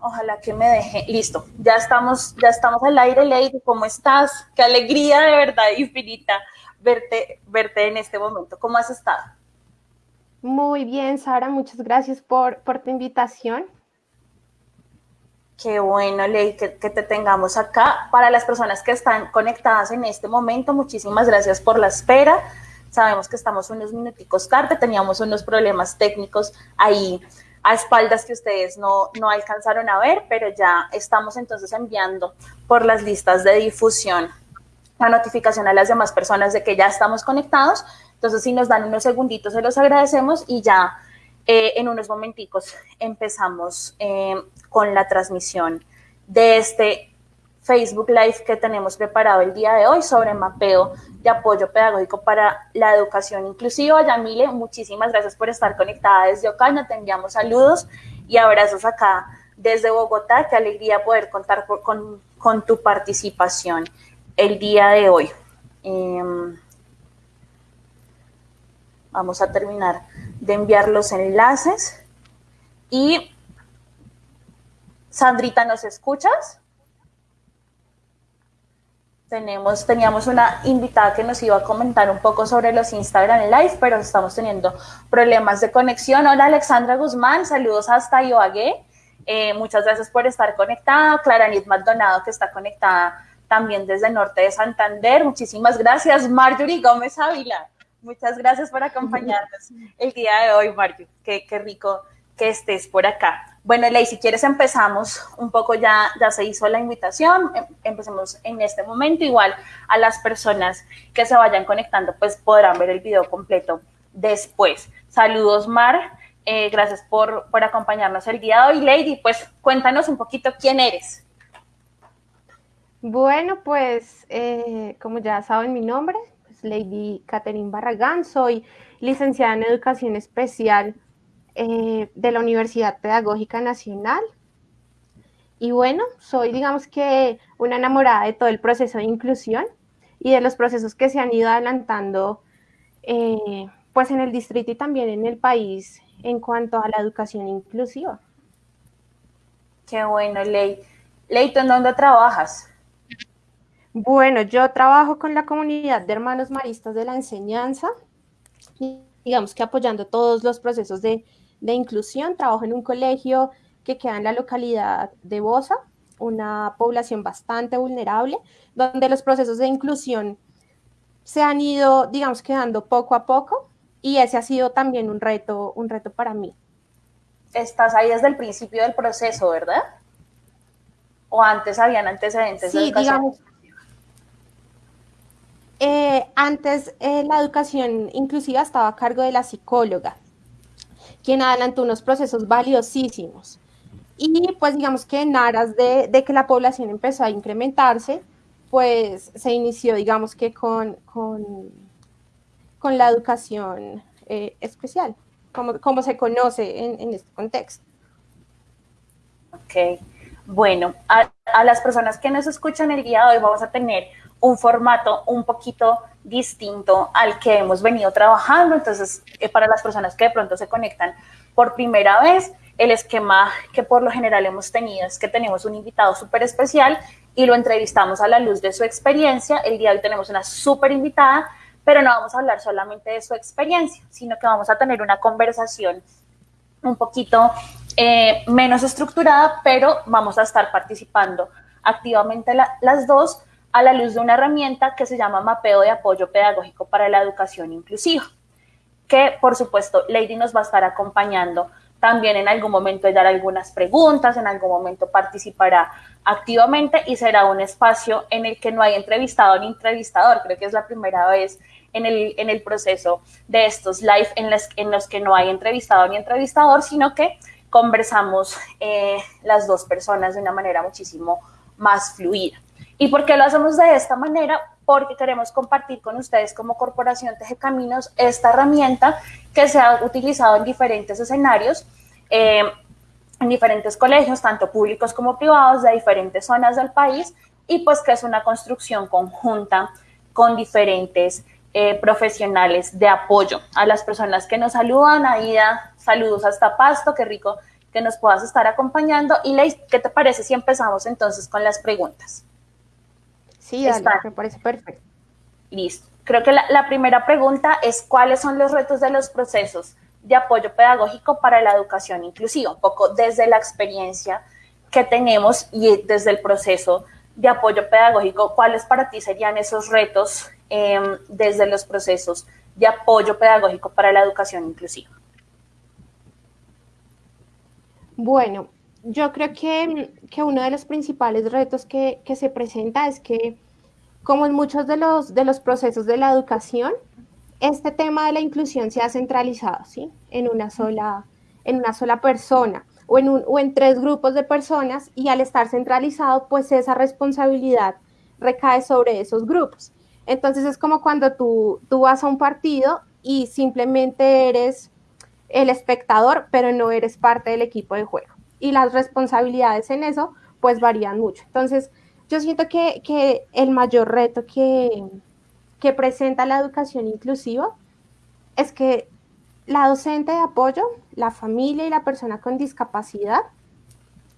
Ojalá que me deje. Listo, ya estamos, ya estamos al aire, Lady. ¿Cómo estás? Qué alegría de verdad infinita verte, verte en este momento. ¿Cómo has estado? Muy bien, Sara, muchas gracias por, por tu invitación. Qué bueno, Ley, que, que, te tengamos acá. Para las personas que están conectadas en este momento, muchísimas gracias por la espera. Sabemos que estamos unos minuticos tarde, teníamos unos problemas técnicos ahí a espaldas que ustedes no, no alcanzaron a ver, pero ya estamos entonces enviando por las listas de difusión la notificación a las demás personas de que ya estamos conectados. Entonces, si nos dan unos segunditos, se los agradecemos y ya eh, en unos momenticos empezamos eh, con la transmisión de este Facebook Live que tenemos preparado el día de hoy sobre mapeo de apoyo pedagógico para la educación inclusiva. Yamile, muchísimas gracias por estar conectada desde Ocaña. Te enviamos saludos y abrazos acá desde Bogotá. Qué alegría poder contar con, con, tu participación el día de hoy. Em, vamos a terminar de enviar los enlaces. Y, Sandrita, ¿nos escuchas? Tenemos, teníamos una invitada que nos iba a comentar un poco sobre los Instagram Live, pero estamos teniendo problemas de conexión. Hola Alexandra Guzmán, saludos hasta Ioague. Eh, muchas gracias por estar conectada. Clara Nit Maldonado, que está conectada también desde el norte de Santander. Muchísimas gracias. Marjorie Gómez Ávila, muchas gracias por acompañarnos el día de hoy, Marjorie. Qué, qué rico que estés por acá. Bueno, Ley, si quieres empezamos un poco, ya, ya se hizo la invitación, em, empecemos en este momento, igual a las personas que se vayan conectando, pues podrán ver el video completo después. Saludos, Mar, eh, gracias por, por acompañarnos el día de hoy. Lady, pues cuéntanos un poquito quién eres. Bueno, pues eh, como ya saben mi nombre, pues Lady Catherine Barragán, soy licenciada en Educación Especial eh, de la Universidad Pedagógica Nacional. Y bueno, soy digamos que una enamorada de todo el proceso de inclusión y de los procesos que se han ido adelantando eh, pues en el distrito y también en el país en cuanto a la educación inclusiva. Qué bueno, Ley. Leito, ¿en dónde trabajas? Bueno, yo trabajo con la comunidad de hermanos maristas de la enseñanza, digamos que apoyando todos los procesos de de inclusión. Trabajo en un colegio que queda en la localidad de Bosa, una población bastante vulnerable, donde los procesos de inclusión se han ido, digamos, quedando poco a poco y ese ha sido también un reto, un reto para mí. Estás ahí desde el principio del proceso, ¿verdad? ¿O antes habían antecedentes? Sí, digamos. Eh, antes eh, la educación inclusiva estaba a cargo de la psicóloga quien adelantó unos procesos valiosísimos. Y pues digamos que en aras de, que la población empezó a incrementarse, pues se inició, digamos que con, con, la educación eh, especial, como, como, se conoce en, este contexto. Ok, bueno, a, a, las personas que nos escuchan el día de hoy vamos a tener un formato un poquito distinto al que hemos venido trabajando. Entonces, eh, para las personas que de pronto se conectan por primera vez, el esquema que por lo general hemos tenido es que tenemos un invitado súper especial y lo entrevistamos a la luz de su experiencia. El día de hoy tenemos una súper invitada, pero no vamos a hablar solamente de su experiencia, sino que vamos a tener una conversación un poquito eh, menos estructurada, pero vamos a estar participando activamente las dos a la luz de una herramienta que se llama Mapeo de Apoyo Pedagógico para la Educación Inclusiva, que por supuesto Lady nos va a estar acompañando también en algún momento dar algunas preguntas, en algún momento participará activamente y será un espacio en el que no hay entrevistado ni entrevistador. Creo que es la primera vez en el, en el proceso de estos live en los, en los que no hay entrevistado ni entrevistador, sino que conversamos eh, las dos personas de una manera muchísimo más fluida. ¿Y por qué lo hacemos de esta manera? Porque queremos compartir con ustedes como Corporación Teje Caminos esta herramienta que se ha utilizado en diferentes escenarios, eh, en diferentes colegios, tanto públicos como privados, de diferentes zonas del país, y pues que es una construcción conjunta con diferentes eh, profesionales de apoyo. A las personas que nos saludan, Aida, saludos hasta Pasto, qué rico que nos puedas estar acompañando. Y Ley, ¿qué te parece si empezamos entonces con las preguntas? Sí, dale, me parece perfecto. Listo. Creo que la, la primera pregunta es cuáles son los retos de los procesos de apoyo pedagógico para la educación inclusiva, un poco desde la experiencia que tenemos y desde el proceso de apoyo pedagógico, ¿cuáles para ti serían esos retos em, desde los procesos de apoyo pedagógico para la educación inclusiva? Bueno, yo creo que, uno de los principales retos que, que, se presenta es que, como en muchos de los, de los procesos de la educación, este tema de la inclusión se ha centralizado ¿sí? en, una sola, en una sola persona o en, un, o en tres grupos de personas y al estar centralizado, pues esa responsabilidad recae sobre esos grupos. Entonces es como cuando tú, tú vas a un partido y simplemente eres el espectador, pero no eres parte del equipo de juego. Y las responsabilidades en eso, pues varían mucho. Entonces, yo siento que, que el mayor reto que, que presenta la educación inclusiva es que la docente de apoyo, la familia y la persona con discapacidad,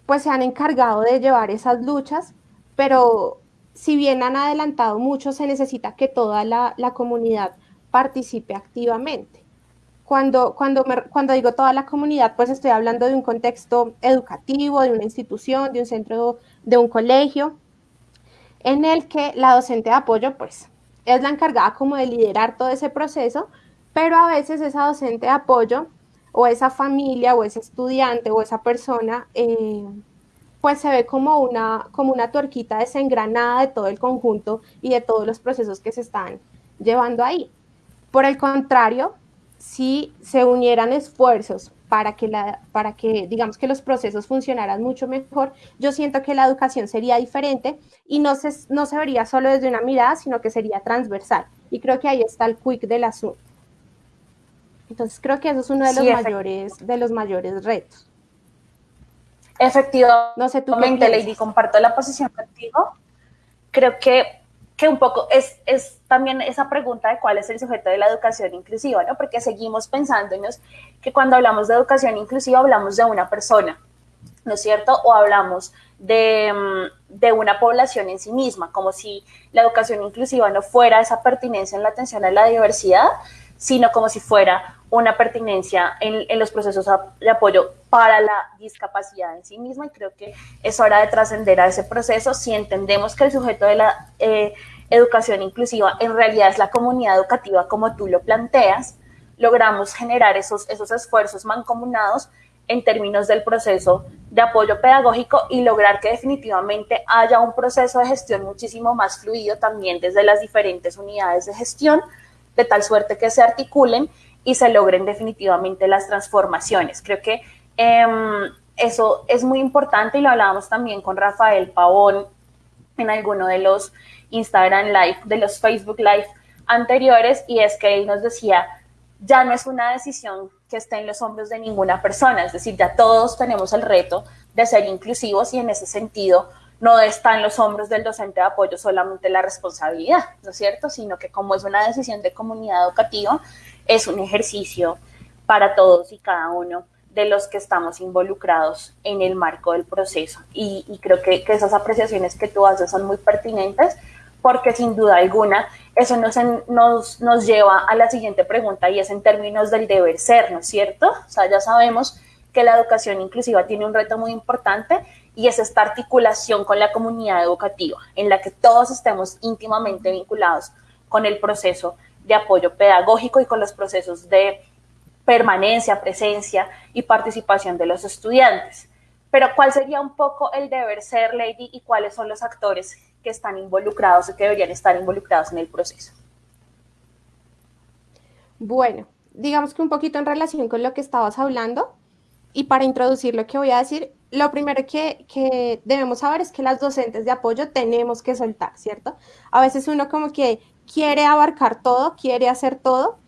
pues se han encargado de llevar esas luchas, pero si bien han adelantado mucho, se necesita que toda la, comunidad participe activamente. Cuando, cuando, cuando digo toda la comunidad, pues estoy hablando de un contexto educativo, de una institución, de un centro, de un colegio, en el que la docente de apoyo, pues es la encargada como de liderar todo ese proceso, pero a veces esa docente de apoyo o esa familia o ese estudiante o esa persona, eh, pues se ve como una, como una tuerquita desengranada de todo el conjunto y de todos los procesos que se están llevando ahí. Por el contrario, si se unieran esfuerzos para que, la, para que, digamos, que los procesos funcionaran mucho mejor, yo siento que la educación sería diferente y no se, no se vería solo desde una mirada, sino que sería transversal. Y creo que ahí está el quick del asunto. Entonces creo que eso es uno de los mayores, de los mayores retos. Efectivamente, no sé, tú Lady, comparto la posición contigo. Creo que que un poco es, es también esa pregunta de cuál es el sujeto de la educación inclusiva, ¿no? Porque seguimos pensándonos que cuando hablamos de educación inclusiva hablamos de una persona, ¿no es cierto? O hablamos de, mm, de, una población en sí misma, como si la educación inclusiva no fuera esa pertinencia en la atención a la diversidad, sino como si fuera una pertinencia en, en, los procesos de apoyo para la discapacidad en sí misma y creo que es hora de trascender a ese proceso si entendemos que el sujeto de la eh, educación inclusiva en realidad es la comunidad educativa como tú lo planteas, logramos generar esos, esos esfuerzos mancomunados en términos del proceso de apoyo pedagógico y lograr que definitivamente haya un proceso de gestión muchísimo más fluido también desde las diferentes unidades de gestión de tal suerte que se articulen y se logren definitivamente las transformaciones. Creo que em, eso es muy importante y lo hablábamos también con Rafael Pavón en alguno de los Instagram Live, de los Facebook Live anteriores, y es que él nos decía, ya no es una decisión que esté en los hombros de ninguna persona, es decir, ya todos tenemos el reto de ser inclusivos y en ese sentido no está en los hombros del docente de apoyo solamente la responsabilidad, ¿no es cierto? Sino que como es una decisión de comunidad educativa, es un ejercicio para todos y cada uno de los que estamos involucrados en el marco del proceso. Y, creo que, esas apreciaciones que tú haces son muy pertinentes porque sin duda alguna eso nos, nos, nos lleva a la siguiente pregunta y es en términos del deber ser, ¿no es cierto? O sea, ya sabemos que la educación inclusiva tiene un reto muy importante y es esta articulación con la comunidad educativa, en la que todos estemos íntimamente vinculados con el proceso de apoyo pedagógico y con los procesos de permanencia, presencia y participación de los estudiantes. Pero ¿cuál sería un poco el deber ser, Lady, y cuáles son los actores que están involucrados o que deberían estar involucrados en el proceso? Bueno, digamos que un poquito en relación con lo que estabas hablando, y para introducir lo que voy a decir, lo primero que, debemos saber es que las docentes de apoyo tenemos que soltar, ¿cierto? A veces uno como que quiere abarcar todo, quiere hacer todo,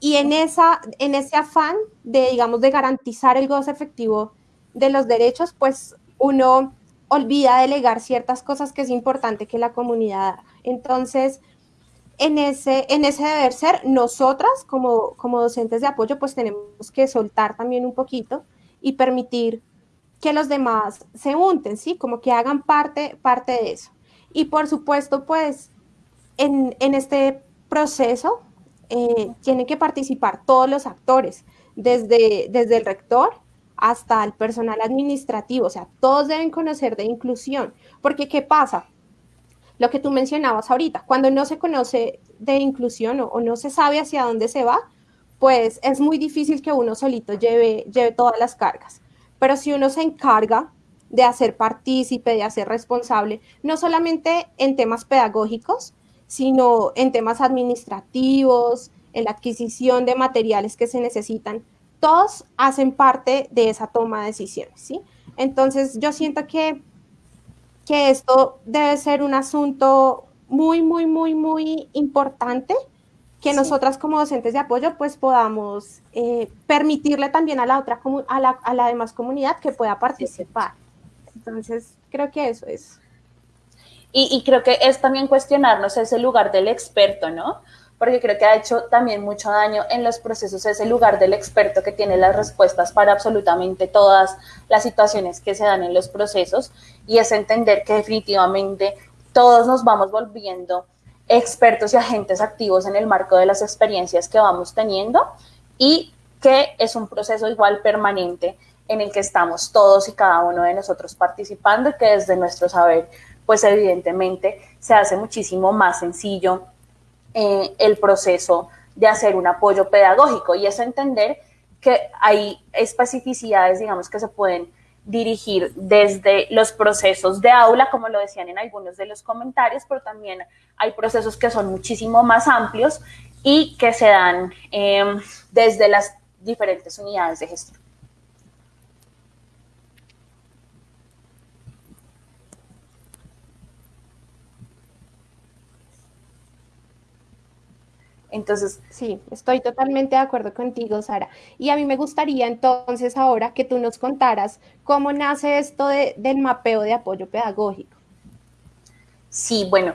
y en, esa, en ese afán de, digamos, de garantizar el goce efectivo de los derechos, pues uno olvida delegar ciertas cosas que es importante que la comunidad. Entonces, en ese, en ese deber ser, nosotras como, como docentes de apoyo, pues tenemos que soltar también un poquito y permitir que los demás se unten, ¿sí? Como que hagan parte, parte de eso. Y por supuesto, pues, en, este proceso eh, tienen que participar todos los actores, desde, desde el rector hasta el personal administrativo, o sea, todos deben conocer de inclusión, porque ¿qué pasa? Lo que tú mencionabas ahorita, cuando no se conoce de inclusión o, no se sabe hacia dónde se va, pues es muy difícil que uno solito lleve, lleve todas las cargas. Pero si uno se encarga de hacer partícipe, de hacer responsable, no solamente en temas pedagógicos, sino en temas administrativos, en la adquisición de materiales que se necesitan, todos hacen parte de esa toma de decisiones, ¿sí? Entonces yo siento que, que esto debe ser un asunto muy, muy, muy, muy importante que nosotras como docentes de apoyo pues podamos eh, permitirle también a la otra a la, a la demás comunidad que pueda participar. Entonces, creo que eso es. Y, y, creo que es también cuestionarnos ese lugar del experto, ¿no? Porque creo que ha hecho también mucho daño en los procesos ese lugar del experto que tiene las respuestas para absolutamente todas las situaciones que se dan en los procesos y es entender que definitivamente todos nos vamos volviendo expertos y agentes activos en el marco de las experiencias que vamos teniendo y que es un proceso igual permanente en el que estamos todos y cada uno de nosotros participando y que desde nuestro saber, pues evidentemente se hace muchísimo más sencillo el proceso de hacer un apoyo pedagógico y es entender que hay especificidades, digamos, que se pueden dirigir desde los procesos de aula, como lo decían en algunos de los comentarios, pero también hay procesos que son muchísimo más amplios y que se dan em, desde las diferentes unidades de gestión. Entonces, sí, estoy totalmente de acuerdo contigo, Sara. Y a mí me gustaría entonces ahora que tú nos contaras cómo nace esto del mapeo de apoyo pedagógico. Sí, bueno,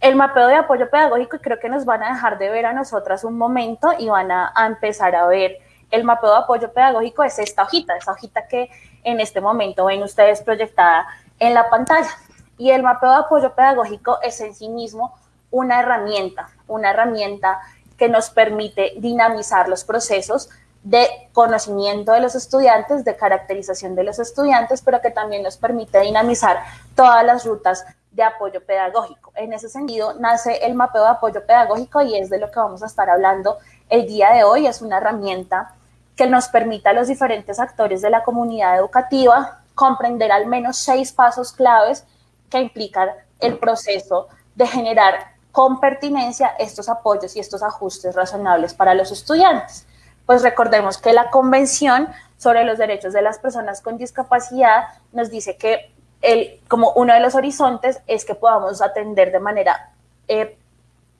el mapeo de apoyo pedagógico creo que nos van a dejar de ver a nosotras un momento y van a, a empezar a ver el mapeo de apoyo pedagógico es esta hojita, esa hojita que en este momento ven ustedes proyectada en la pantalla. Y el mapeo de apoyo pedagógico es en sí mismo una herramienta, una herramienta que nos permite dinamizar los procesos de conocimiento de los estudiantes, de caracterización de los estudiantes, pero que también nos permite dinamizar todas las rutas de apoyo pedagógico. En ese sentido, nace el mapeo de apoyo pedagógico y es de lo que vamos a estar hablando el día de hoy. Es una herramienta que nos permite a los diferentes actores de la comunidad educativa comprender al menos seis pasos claves que implican el proceso de generar con pertinencia estos apoyos y estos ajustes razonables para los estudiantes. Pues recordemos que la Convención sobre los Derechos de las Personas con Discapacidad nos dice que el, como uno de los horizontes es que podamos atender de manera eh,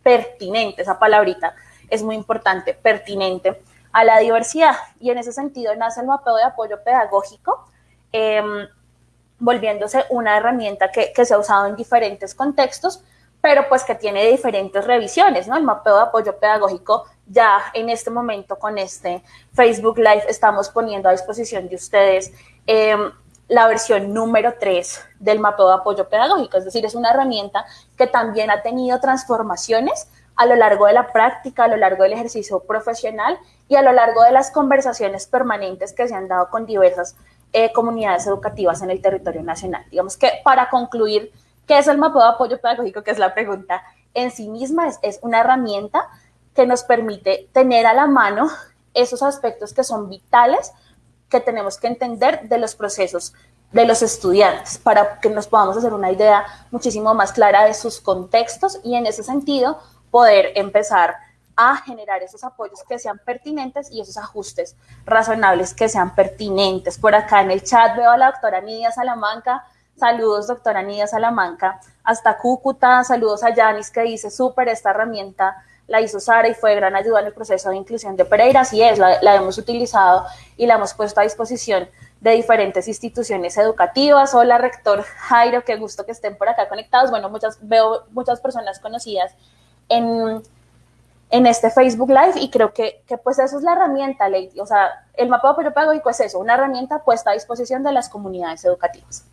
pertinente, esa palabrita es muy importante, pertinente a la diversidad. Y en ese sentido nace el mapeo de apoyo pedagógico, em, volviéndose una herramienta que, que se ha usado en diferentes contextos, pero pues que tiene diferentes revisiones, ¿no? El mapeo de apoyo pedagógico ya en este momento con este Facebook Live estamos poniendo a disposición de ustedes em, la versión número 3 del mapeo de apoyo pedagógico, es decir, es una herramienta que también ha tenido transformaciones a lo largo de la práctica, a lo largo del ejercicio profesional y a lo largo de las conversaciones permanentes que se han dado con diversas eh, comunidades educativas en el territorio nacional. Digamos que para concluir, ¿Qué es el mapeo de apoyo pedagógico? Que es la pregunta en sí misma, es, una herramienta que nos permite tener a la mano esos aspectos que son vitales que tenemos que entender de los procesos de los estudiantes para que nos podamos hacer una idea muchísimo más clara de sus contextos y en ese sentido poder empezar a generar esos apoyos que sean pertinentes y esos ajustes razonables que sean pertinentes. Por acá en el chat veo a la doctora Nidia Salamanca Saludos, doctora Nidia Salamanca. Hasta Cúcuta, saludos a Yanis que dice, súper, esta herramienta la hizo Sara y fue de gran ayuda en el proceso de inclusión de Pereira. Así es, la, hemos utilizado y la hemos puesto a disposición de diferentes instituciones educativas. Hola, rector Jairo, qué gusto que estén por acá conectados. Bueno, muchas, veo muchas personas conocidas en, en este Facebook Live y creo que, que pues eso es la herramienta, Lady. O sea, el apoyo pedagógico es eso, una herramienta puesta a disposición de las comunidades educativas.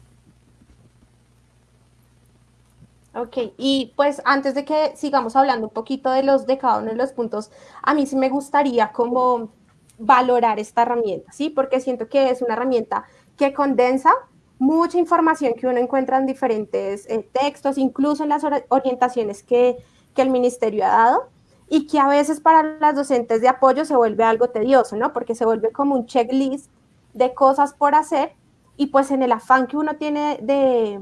Ok, y pues antes de que sigamos hablando un poquito de los de cada uno de los puntos, a mí sí me gustaría como valorar esta herramienta, ¿sí? Porque siento que es una herramienta que condensa mucha información que uno encuentra en diferentes eh, textos, incluso en las orientaciones que, que el ministerio ha dado, y que a veces para las docentes de apoyo se vuelve algo tedioso, ¿no? Porque se vuelve como un checklist de cosas por hacer y pues en el afán que uno tiene de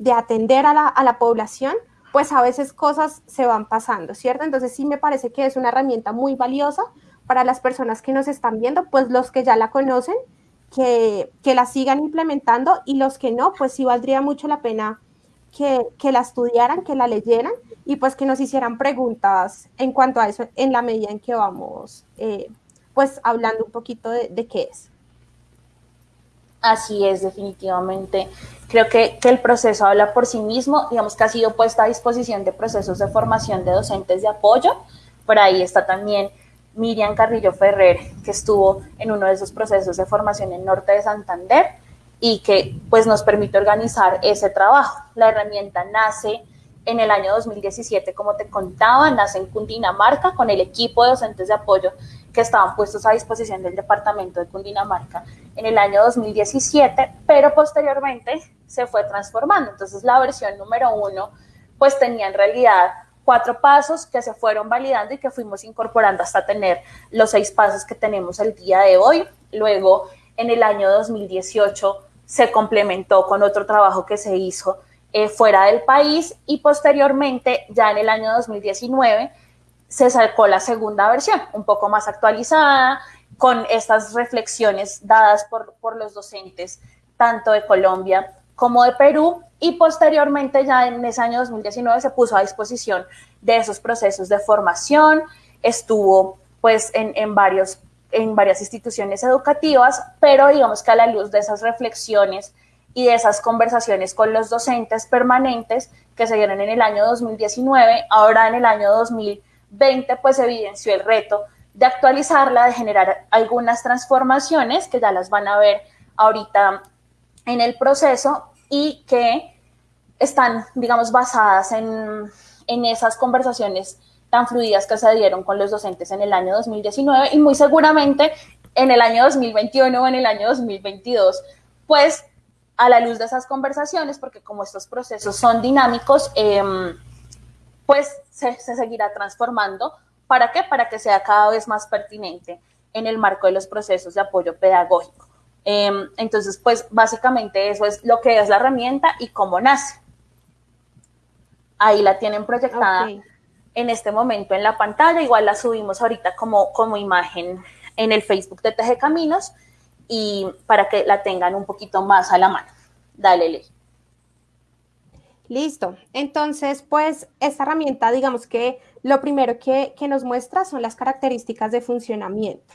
de atender a la, población, pues a veces cosas se van pasando, ¿cierto? Entonces sí me parece que es una herramienta muy valiosa para las personas que nos están viendo, pues los que ya la conocen, que, la sigan implementando y los que no, pues sí valdría mucho la pena que, la estudiaran, que la leyeran y pues que nos hicieran preguntas en cuanto a eso en la medida en que vamos eh, pues hablando un poquito de qué es. Así es, definitivamente. Creo que, que, el proceso habla por sí mismo, digamos que ha sido puesta a disposición de procesos de formación de docentes de apoyo. Por ahí está también Miriam Carrillo Ferrer, que estuvo en uno de esos procesos de formación en Norte de Santander y que pues nos permite organizar ese trabajo. La herramienta nace en el año 2017, como te contaba, nace en Cundinamarca con el equipo de docentes de apoyo que estaban puestos a disposición del departamento de Cundinamarca en el año 2017, pero posteriormente se fue transformando. Entonces la versión número uno pues tenía en realidad cuatro pasos que se fueron validando y que fuimos incorporando hasta tener los seis pasos que tenemos el día de hoy. Luego en el año 2018 se complementó con otro trabajo que se hizo eh, fuera del país y posteriormente ya en el año 2019 se sacó la segunda versión, un poco más actualizada, con estas reflexiones dadas por, por los docentes, tanto de Colombia como de Perú, y posteriormente ya en ese año 2019 se puso a disposición de esos procesos de formación, estuvo pues en, en, varios, en varias instituciones educativas, pero digamos que a la luz de esas reflexiones y de esas conversaciones con los docentes permanentes que se dieron en el año 2019, ahora en el año 2020, 20 pues evidenció el reto de actualizarla, de generar algunas transformaciones que ya las van a ver ahorita en el proceso y que están, digamos, basadas en, en esas conversaciones tan fluidas que se dieron con los docentes en el año 2019 y muy seguramente en el año 2021 o en el año 2022, pues a la luz de esas conversaciones, porque como estos procesos son dinámicos, eh, pues se, seguirá transformando. ¿Para qué? Para que sea cada vez más pertinente en el marco de los procesos de apoyo pedagógico. Em, entonces, pues básicamente eso es lo que es la herramienta y cómo nace. Ahí la tienen proyectada en este momento en la pantalla, igual la subimos ahorita como, como imagen en el Facebook de Teje Caminos y para que la tengan un poquito más a la mano. Dale, Ley. Listo. Entonces, pues esta herramienta, digamos que lo primero que, nos muestra son las características de funcionamiento.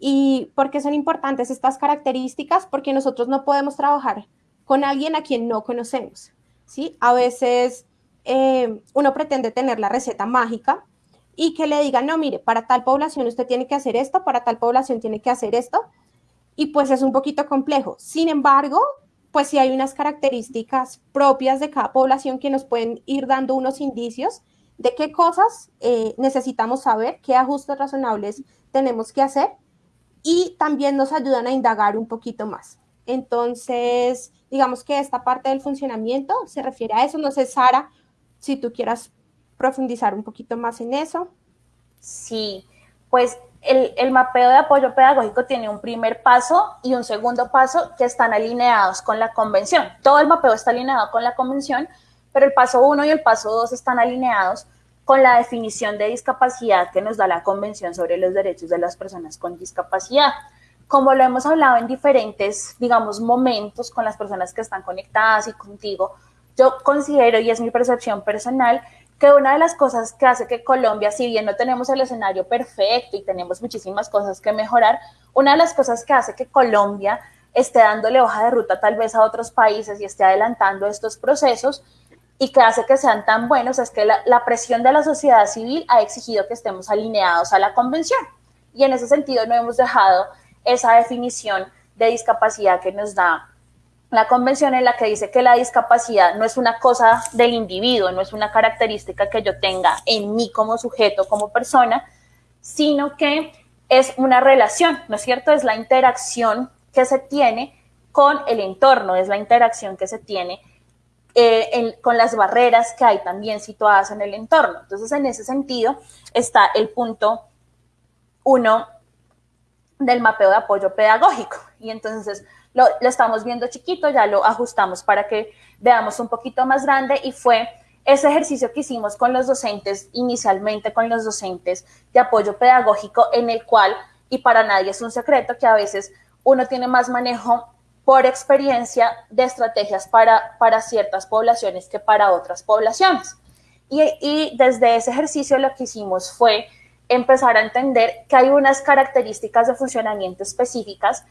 ¿Y por qué son importantes estas características? Porque nosotros no podemos trabajar con alguien a quien no conocemos. ¿sí? A veces eh, uno pretende tener la receta mágica y que le digan, no, mire, para tal población usted tiene que hacer esto, para tal población tiene que hacer esto. Y pues es un poquito complejo. Sin embargo, pues sí hay unas características propias de cada población que nos pueden ir dando unos indicios de qué cosas eh, necesitamos saber, qué ajustes razonables tenemos que hacer y también nos ayudan a indagar un poquito más. Entonces, digamos que esta parte del funcionamiento se refiere a eso. No sé, Sara, si tú quieras profundizar un poquito más en eso. Sí, pues el, mapeo de apoyo pedagógico tiene un primer paso y un segundo paso que están alineados con la convención. Todo el mapeo está alineado con la convención, pero el paso uno y el paso dos están alineados con la definición de discapacidad que nos da la Convención sobre los Derechos de las Personas con Discapacidad. Como lo hemos hablado en diferentes, digamos, momentos con las personas que están conectadas y contigo, yo considero, y es mi percepción personal, que una de las cosas que hace que Colombia, si bien no tenemos el escenario perfecto y tenemos muchísimas cosas que mejorar, una de las cosas que hace que Colombia esté dándole hoja de ruta tal vez a otros países y esté adelantando estos procesos y que hace que sean tan buenos es que la, la, presión de la sociedad civil ha exigido que estemos alineados a la convención. Y en ese sentido no hemos dejado esa definición de discapacidad que nos da la convención en la que dice que la discapacidad no es una cosa del individuo, no es una característica que yo tenga en mí como sujeto, como persona, sino que es una relación, ¿no es cierto? Es la interacción que se tiene con el entorno, es la interacción que se tiene eh, con las barreras que hay también situadas en el entorno. Entonces, en ese sentido, está el punto uno del mapeo de apoyo pedagógico. Y entonces lo, estamos viendo chiquito, ya lo ajustamos para que veamos un poquito más grande y fue ese ejercicio que hicimos con los docentes, inicialmente con los docentes de apoyo pedagógico, en el cual, y para nadie es un secreto, que a veces uno tiene más manejo por experiencia de estrategias para, para ciertas poblaciones que para otras poblaciones. Y desde ese ejercicio lo que hicimos fue empezar a entender que hay unas características de funcionamiento específicas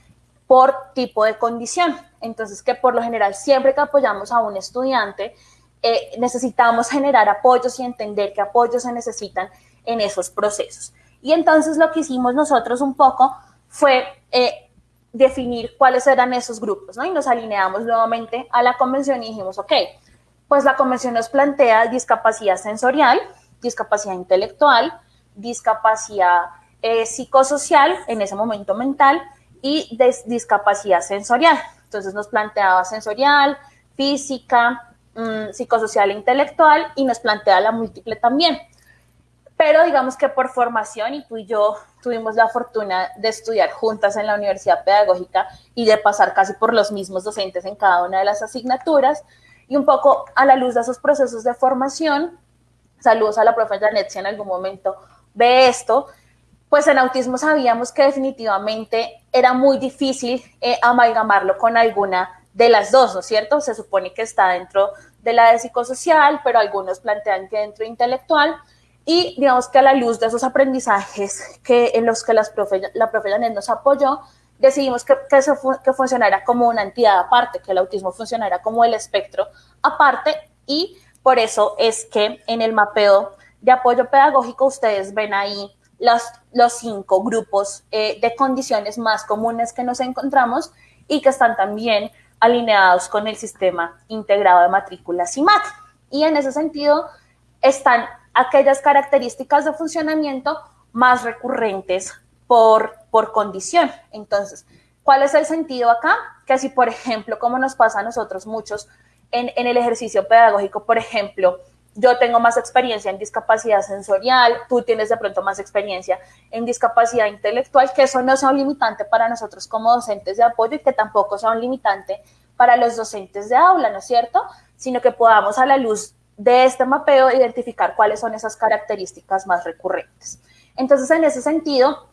por tipo de condición. Entonces, que por lo general, siempre que apoyamos a un estudiante, eh, necesitamos generar apoyos y entender qué apoyos se necesitan en esos procesos. Y entonces lo que hicimos nosotros un poco fue eh, definir cuáles eran esos grupos, ¿no? Y nos alineamos nuevamente a la convención y dijimos, ok, pues la convención nos plantea discapacidad sensorial, discapacidad intelectual, discapacidad eh, psicosocial, en ese momento mental, y discapacidad sensorial. Entonces nos planteaba sensorial, física, mmm, psicosocial e intelectual, y nos plantea la múltiple también. Pero digamos que por formación, y tú y yo tuvimos la fortuna de estudiar juntas en la Universidad Pedagógica y de pasar casi por los mismos docentes en cada una de las asignaturas, y un poco a la luz de esos procesos de formación, saludos a la profe Janet si en algún momento ve esto, pues en autismo sabíamos que definitivamente era muy difícil eh, amalgamarlo con alguna de las dos, ¿no es cierto? Se supone que está dentro de la de psicosocial, pero algunos plantean que dentro de intelectual, y digamos que a la luz de esos aprendizajes que, en los que las profe, la profe Janet nos apoyó, decidimos que, que, eso que funcionara como una entidad aparte, que el autismo funcionara como el espectro aparte, y por eso es que en el mapeo de apoyo pedagógico, ustedes ven ahí los, los cinco grupos eh, de condiciones más comunes que nos encontramos y que están también alineados con el sistema integrado de matrículas y MAT. Y en ese sentido están aquellas características de funcionamiento más recurrentes por, por condición. Entonces, ¿cuál es el sentido acá? Que si, por ejemplo, como nos pasa a nosotros muchos en, en el ejercicio pedagógico, por ejemplo, yo tengo más experiencia en discapacidad sensorial, tú tienes de pronto más experiencia en discapacidad intelectual, que eso no sea un limitante para nosotros como docentes de apoyo y que tampoco sea un limitante para los docentes de aula, ¿no es cierto? Sino que podamos a la luz de este mapeo identificar cuáles son esas características más recurrentes. Entonces, en ese sentido,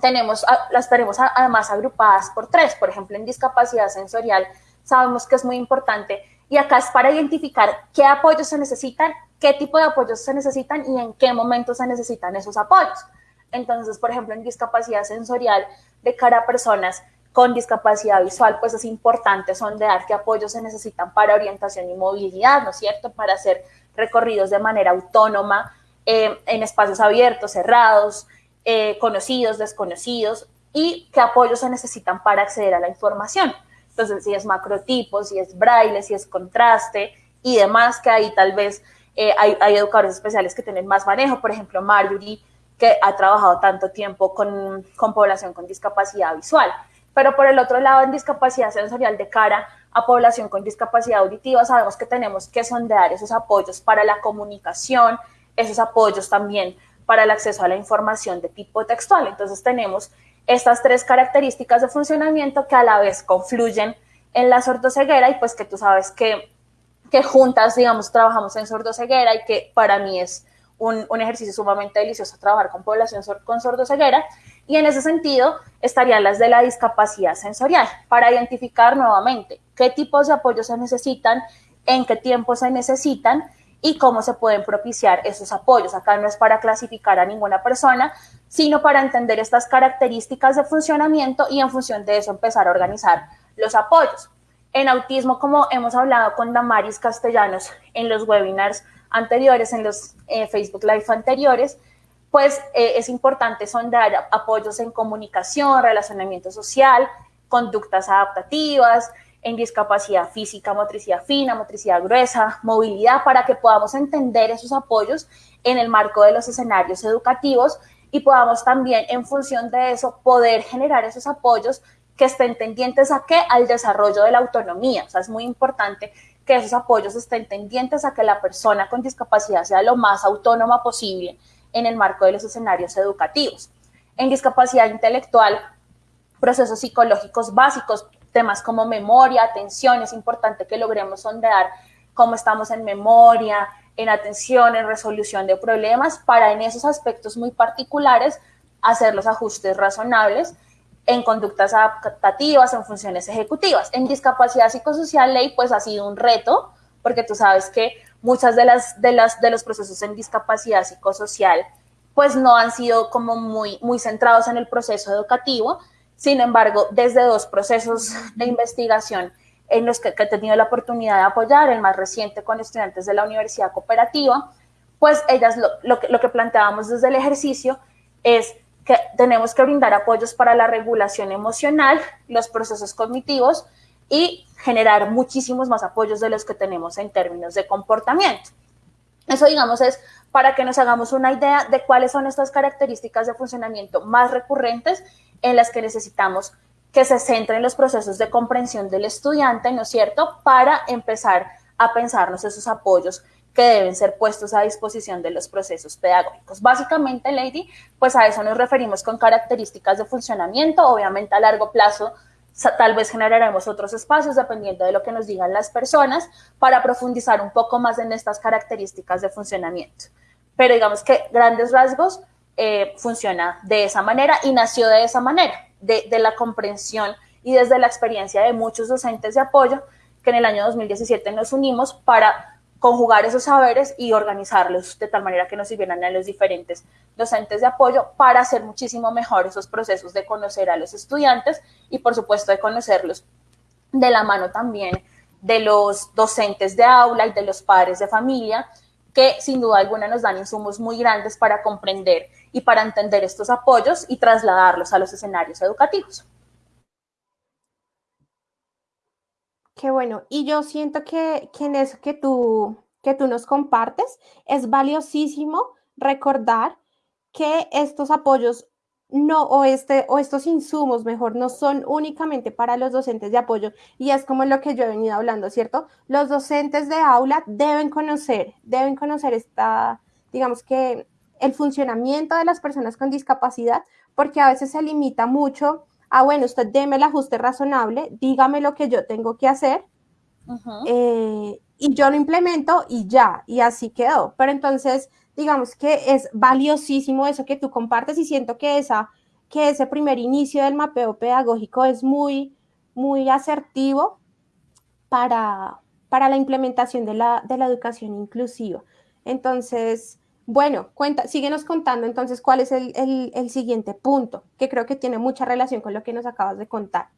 tenemos, las tenemos además agrupadas por tres. Por ejemplo, en discapacidad sensorial sabemos que es muy importante y acá es para identificar qué apoyos se necesitan, qué tipo de apoyos se necesitan y en qué momento se necesitan esos apoyos. Entonces, por ejemplo, en discapacidad sensorial de cara a personas con discapacidad visual, pues es importante sondear qué apoyos se necesitan para orientación y movilidad, ¿no es cierto? Para hacer recorridos de manera autónoma eh, en espacios abiertos, cerrados, eh, conocidos, desconocidos, y qué apoyos se necesitan para acceder a la información. Entonces, si es macrotipo, si es braille, si es contraste y demás, que ahí tal vez eh, hay, educadores especiales que tienen más manejo. Por ejemplo, Marjorie, que ha trabajado tanto tiempo con, con población con discapacidad visual. Pero por el otro lado, en discapacidad sensorial de cara a población con discapacidad auditiva, sabemos que tenemos que sondear esos apoyos para la comunicación, esos apoyos también para el acceso a la información de tipo textual. Entonces tenemos estas tres características de funcionamiento que a la vez confluyen en la sordoceguera y pues que tú sabes que, que juntas, digamos, trabajamos en sordoceguera y que para mí es un, un, ejercicio sumamente delicioso trabajar con población con sordoceguera. Y en ese sentido estarían las de la discapacidad sensorial para identificar nuevamente qué tipos de apoyo se necesitan, en qué tiempo se necesitan y cómo se pueden propiciar esos apoyos. Acá no es para clasificar a ninguna persona, sino para entender estas características de funcionamiento y en función de eso empezar a organizar los apoyos. En autismo, como hemos hablado con Damaris Castellanos en los webinars anteriores, en los eh, Facebook Live anteriores, pues eh, es importante sondar apoyos en comunicación, relacionamiento social, conductas adaptativas, en discapacidad física, motricidad fina, motricidad gruesa, movilidad, para que podamos entender esos apoyos en el marco de los escenarios educativos y podamos también, en función de eso, poder generar esos apoyos que estén tendientes a qué? Al desarrollo de la autonomía. O sea, es muy importante que esos apoyos estén tendientes a que la persona con discapacidad sea lo más autónoma posible en el marco de los escenarios educativos. En discapacidad intelectual, procesos psicológicos básicos, temas como memoria, atención, es importante que logremos sondear cómo estamos en memoria, en atención, en resolución de problemas, para en esos aspectos muy particulares hacer los ajustes razonables en conductas adaptativas, en funciones ejecutivas. En discapacidad psicosocial ley, pues ha sido un reto, porque tú sabes que muchas de las, de las de los procesos en discapacidad psicosocial pues no han sido como muy, muy centrados en el proceso educativo. Sin embargo, desde dos procesos de investigación en los que, he tenido la oportunidad de apoyar, el más reciente con estudiantes de la Universidad Cooperativa, pues ellas lo, que, lo que planteábamos desde el ejercicio es que tenemos que brindar apoyos para la regulación emocional, los procesos cognitivos y generar muchísimos más apoyos de los que tenemos en términos de comportamiento. Eso, digamos, es para que nos hagamos una idea de cuáles son estas características de funcionamiento más recurrentes en las que necesitamos que se centren los procesos de comprensión del estudiante, ¿no es cierto?, para empezar a pensarnos esos apoyos que deben ser puestos a disposición de los procesos pedagógicos. Básicamente, Lady, pues a eso nos referimos con características de funcionamiento, obviamente a largo plazo tal vez generaremos otros espacios dependiendo de lo que nos digan las personas para profundizar un poco más en estas características de funcionamiento. Pero digamos que grandes rasgos eh, funciona de esa manera y nació de esa manera, de, de la comprensión y desde la experiencia de muchos docentes de apoyo que en el año 2017 nos unimos para conjugar esos saberes y organizarlos de tal manera que nos sirvieran a los diferentes docentes de apoyo para hacer muchísimo mejor esos procesos de conocer a los estudiantes y por supuesto de conocerlos de la mano también de los docentes de aula y de los padres de familia que sin duda alguna nos dan insumos muy grandes para comprender y para entender estos apoyos y trasladarlos a los escenarios educativos. Qué bueno. Y yo siento que, que en eso que tú, que tú nos compartes es valiosísimo recordar que estos apoyos no, o, este, o estos insumos, mejor, no son únicamente para los docentes de apoyo, y es como lo que yo he venido hablando, ¿cierto? Los docentes de aula deben conocer, deben conocer esta, digamos que el funcionamiento de las personas con discapacidad, porque a veces se limita mucho ah, bueno, usted deme el ajuste razonable, dígame lo que yo tengo que hacer eh, y yo lo implemento y ya, y así quedó. Pero entonces, digamos que es valiosísimo eso que tú compartes y siento que, esa, que ese primer inicio del mapeo pedagógico es muy, muy asertivo para, para la implementación de la, de la educación inclusiva. Entonces, bueno, cuenta, síguenos contando entonces cuál es el, siguiente punto, que creo que tiene mucha relación con lo que nos acabas de contar.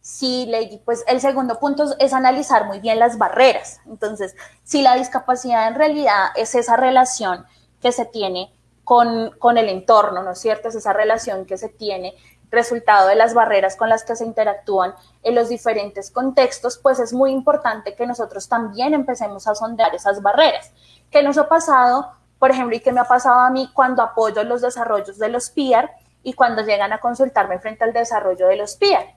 Sí, Lady, pues el segundo punto es analizar muy bien las barreras. Entonces, si la discapacidad en realidad es esa relación que se tiene con, con el entorno, ¿no es cierto? Es esa relación que se tiene resultado de las barreras con las que se interactúan en los diferentes contextos, pues es muy importante que nosotros también empecemos a sondear esas barreras. ¿Qué nos ha pasado por ejemplo, y qué me ha pasado a mí cuando apoyo los desarrollos de los PIAR y cuando llegan a consultarme frente al desarrollo de los PIAR.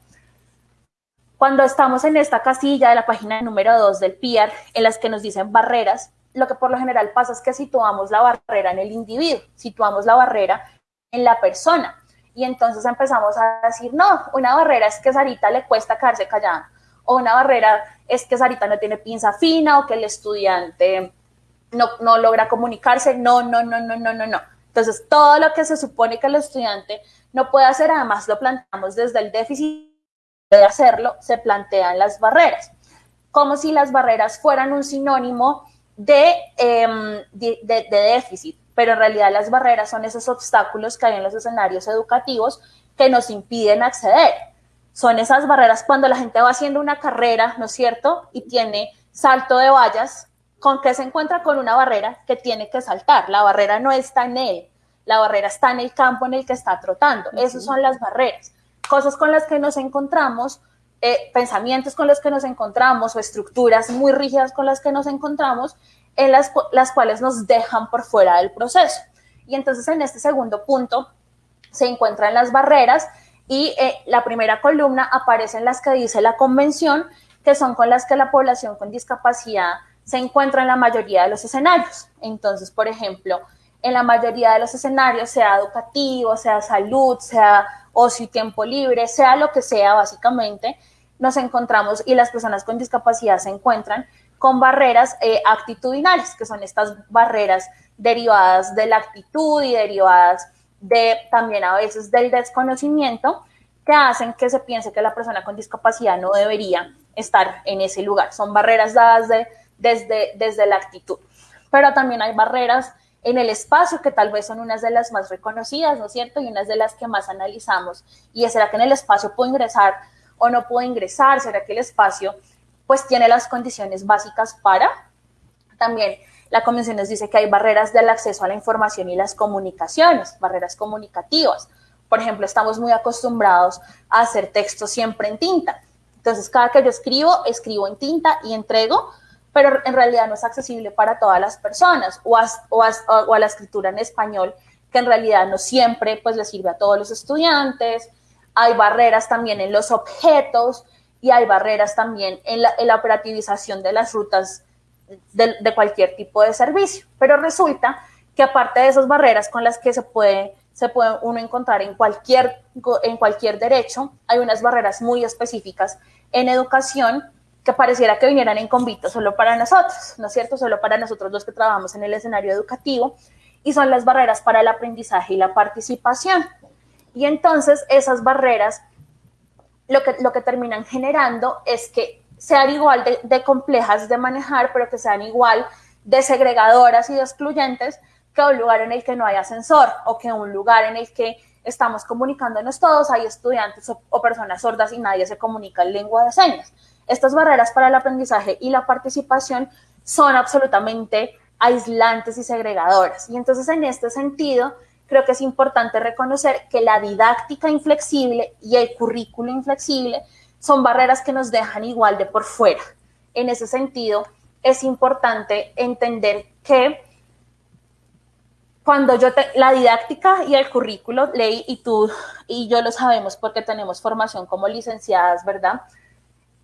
Cuando estamos en esta casilla de la página número 2 del PIAR, en las que nos dicen barreras, lo que por lo general pasa es que situamos la barrera en el individuo, situamos la barrera en la persona. Y entonces empezamos a decir, no, una barrera es que Sarita le cuesta quedarse callada, o una barrera es que Sarita no tiene pinza fina, o que el estudiante no, logra comunicarse, no, no, no, no, no, no, no. Entonces, todo lo que se supone que el estudiante no puede hacer, además lo planteamos desde el déficit de hacerlo, se plantean las barreras, como si las barreras fueran un sinónimo em, de, de, déficit, pero en realidad las barreras son esos obstáculos que hay en los escenarios educativos que nos impiden acceder. Son esas barreras cuando la gente va haciendo una carrera, ¿no es cierto? Y tiene salto de vallas, ¿con qué se encuentra? Con una barrera que tiene que saltar. La barrera no está en él, la barrera está en el campo en el que está trotando. Esas son las barreras. Cosas con las que nos encontramos, eh, pensamientos con los que nos encontramos o estructuras muy rígidas con las que nos encontramos, en las, las cuales nos dejan por fuera del proceso. Y entonces en este segundo punto se encuentran las barreras y eh, la primera columna aparecen las que dice la convención, que son con las que la población con discapacidad se encuentra en la mayoría de los escenarios. Entonces, por ejemplo, en la mayoría de los escenarios, sea educativo, sea salud, sea ocio y tiempo libre, sea lo que sea, básicamente, nos encontramos y las personas con discapacidad se encuentran con barreras eh, actitudinales, que son estas barreras derivadas de la actitud y derivadas de también a veces del desconocimiento, que hacen que se piense que la persona con discapacidad no debería estar en ese lugar. Son barreras dadas de, desde, desde la actitud. Pero también hay barreras en el espacio, que tal vez son unas de las más reconocidas, ¿no es cierto? Y unas de las que más analizamos. Y es, ¿será que en el espacio puedo ingresar o no puedo ingresar? ¿Será que el espacio pues tiene las condiciones básicas para? También la convención nos dice que hay barreras del acceso a la información y las comunicaciones, barreras comunicativas. Por ejemplo, estamos muy acostumbrados a hacer texto siempre en tinta. Entonces, cada que yo escribo, escribo en tinta y entrego, pero en realidad no es accesible para todas las personas o a, o a, la escritura en español, que en realidad no siempre pues le sirve a todos los estudiantes. Hay barreras también en los objetos y hay barreras también en la, en la operativización de las rutas de, cualquier tipo de servicio. Pero resulta que aparte de esas barreras con las que se puede, se puede uno encontrar en cualquier, en cualquier derecho, hay unas barreras muy específicas en educación que pareciera que vinieran en convito solo para nosotros, ¿no es cierto? Solo para nosotros los que trabajamos en el escenario educativo, y son las barreras para el aprendizaje y la participación. Y entonces esas barreras lo que, lo que terminan generando es que sean igual de, complejas de manejar, pero que sean igual de segregadoras y de excluyentes que un lugar en el que no hay ascensor o que un lugar en el que estamos comunicándonos todos, hay estudiantes o, personas sordas y nadie se comunica en lengua de señas. Estas barreras para el aprendizaje y la participación son absolutamente aislantes y segregadoras. Y entonces en este sentido, creo que es importante reconocer que la didáctica inflexible y el currículo inflexible son barreras que nos dejan igual de por fuera. En ese sentido, es importante entender que cuando yo te, la didáctica y el currículo, Ley y tú y yo lo sabemos porque tenemos formación como licenciadas, ¿verdad?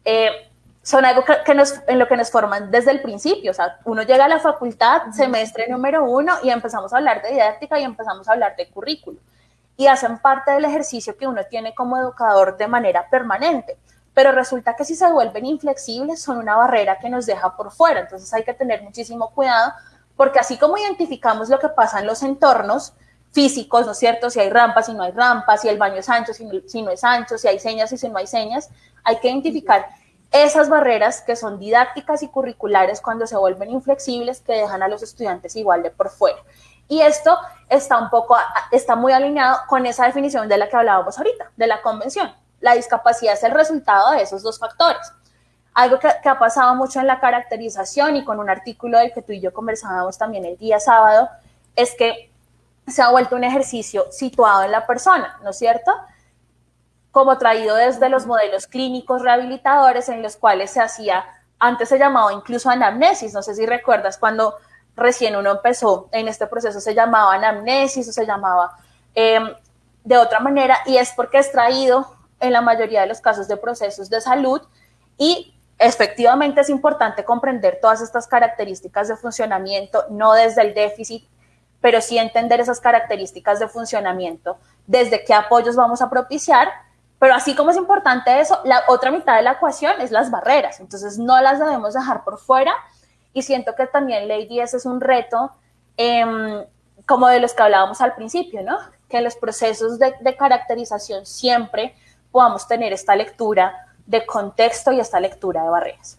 Eh, son algo que, nos, en lo que nos forman desde el principio. O sea, uno llega a la facultad, semestre número uno, y empezamos a hablar de didáctica y empezamos a hablar de currículo. Y hacen parte del ejercicio que uno tiene como educador de manera permanente pero resulta que si se vuelven inflexibles son una barrera que nos deja por fuera. Entonces hay que tener muchísimo cuidado porque así como identificamos lo que pasa en los entornos físicos, ¿no es cierto? Si hay rampas, si no hay rampas, si el baño es ancho, si no, es ancho, si hay señas y si no hay señas, hay que identificar esas barreras que son didácticas y curriculares cuando se vuelven inflexibles que dejan a los estudiantes igual de por fuera. Y esto está un poco, está muy alineado con esa definición de la que hablábamos ahorita, de la convención la discapacidad es el resultado de esos dos factores. Algo que, ha pasado mucho en la caracterización y con un artículo del que tú y yo conversábamos también el día sábado, es que se ha vuelto un ejercicio situado en la persona, ¿no es cierto? Como traído desde los modelos clínicos rehabilitadores en los cuales se hacía, antes se llamaba incluso anamnesis, no sé si recuerdas cuando recién uno empezó en este proceso, se llamaba anamnesis o se llamaba em, de otra manera, y es porque es traído en la mayoría de los casos de procesos de salud y efectivamente es importante comprender todas estas características de funcionamiento, no desde el déficit, pero sí entender esas características de funcionamiento, desde qué apoyos vamos a propiciar, pero así como es importante eso, la otra mitad de la ecuación es las barreras, entonces no las debemos dejar por fuera y siento que también Lady ese es un reto em, como de los que hablábamos al principio, ¿no? Que los procesos de, de caracterización siempre podamos tener esta lectura de contexto y esta lectura de barreras.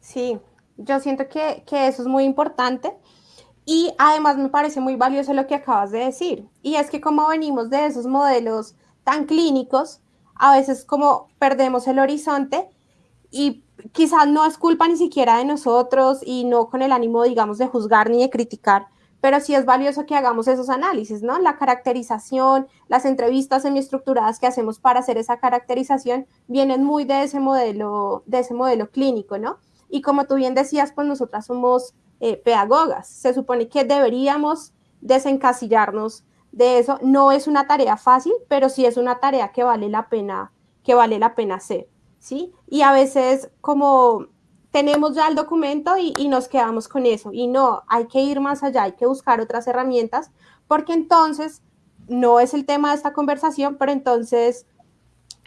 Sí, yo siento que, eso es muy importante y además me parece muy valioso lo que acabas de decir. Y es que como venimos de esos modelos tan clínicos, a veces como perdemos el horizonte y quizás no es culpa ni siquiera de nosotros y no con el ánimo, digamos, de juzgar ni de criticar, pero sí es valioso que hagamos esos análisis, ¿no? La caracterización, las entrevistas semiestructuradas que hacemos para hacer esa caracterización vienen muy de ese modelo, de ese modelo clínico, ¿no? Y como tú bien decías, pues nosotras somos eh, pedagogas. Se supone que deberíamos desencasillarnos de eso. No es una tarea fácil, pero sí es una tarea que vale la pena, que vale la pena hacer, ¿sí? Y a veces como tenemos ya el documento y, nos quedamos con eso. Y no, hay que ir más allá, hay que buscar otras herramientas, porque entonces no es el tema de esta conversación, pero entonces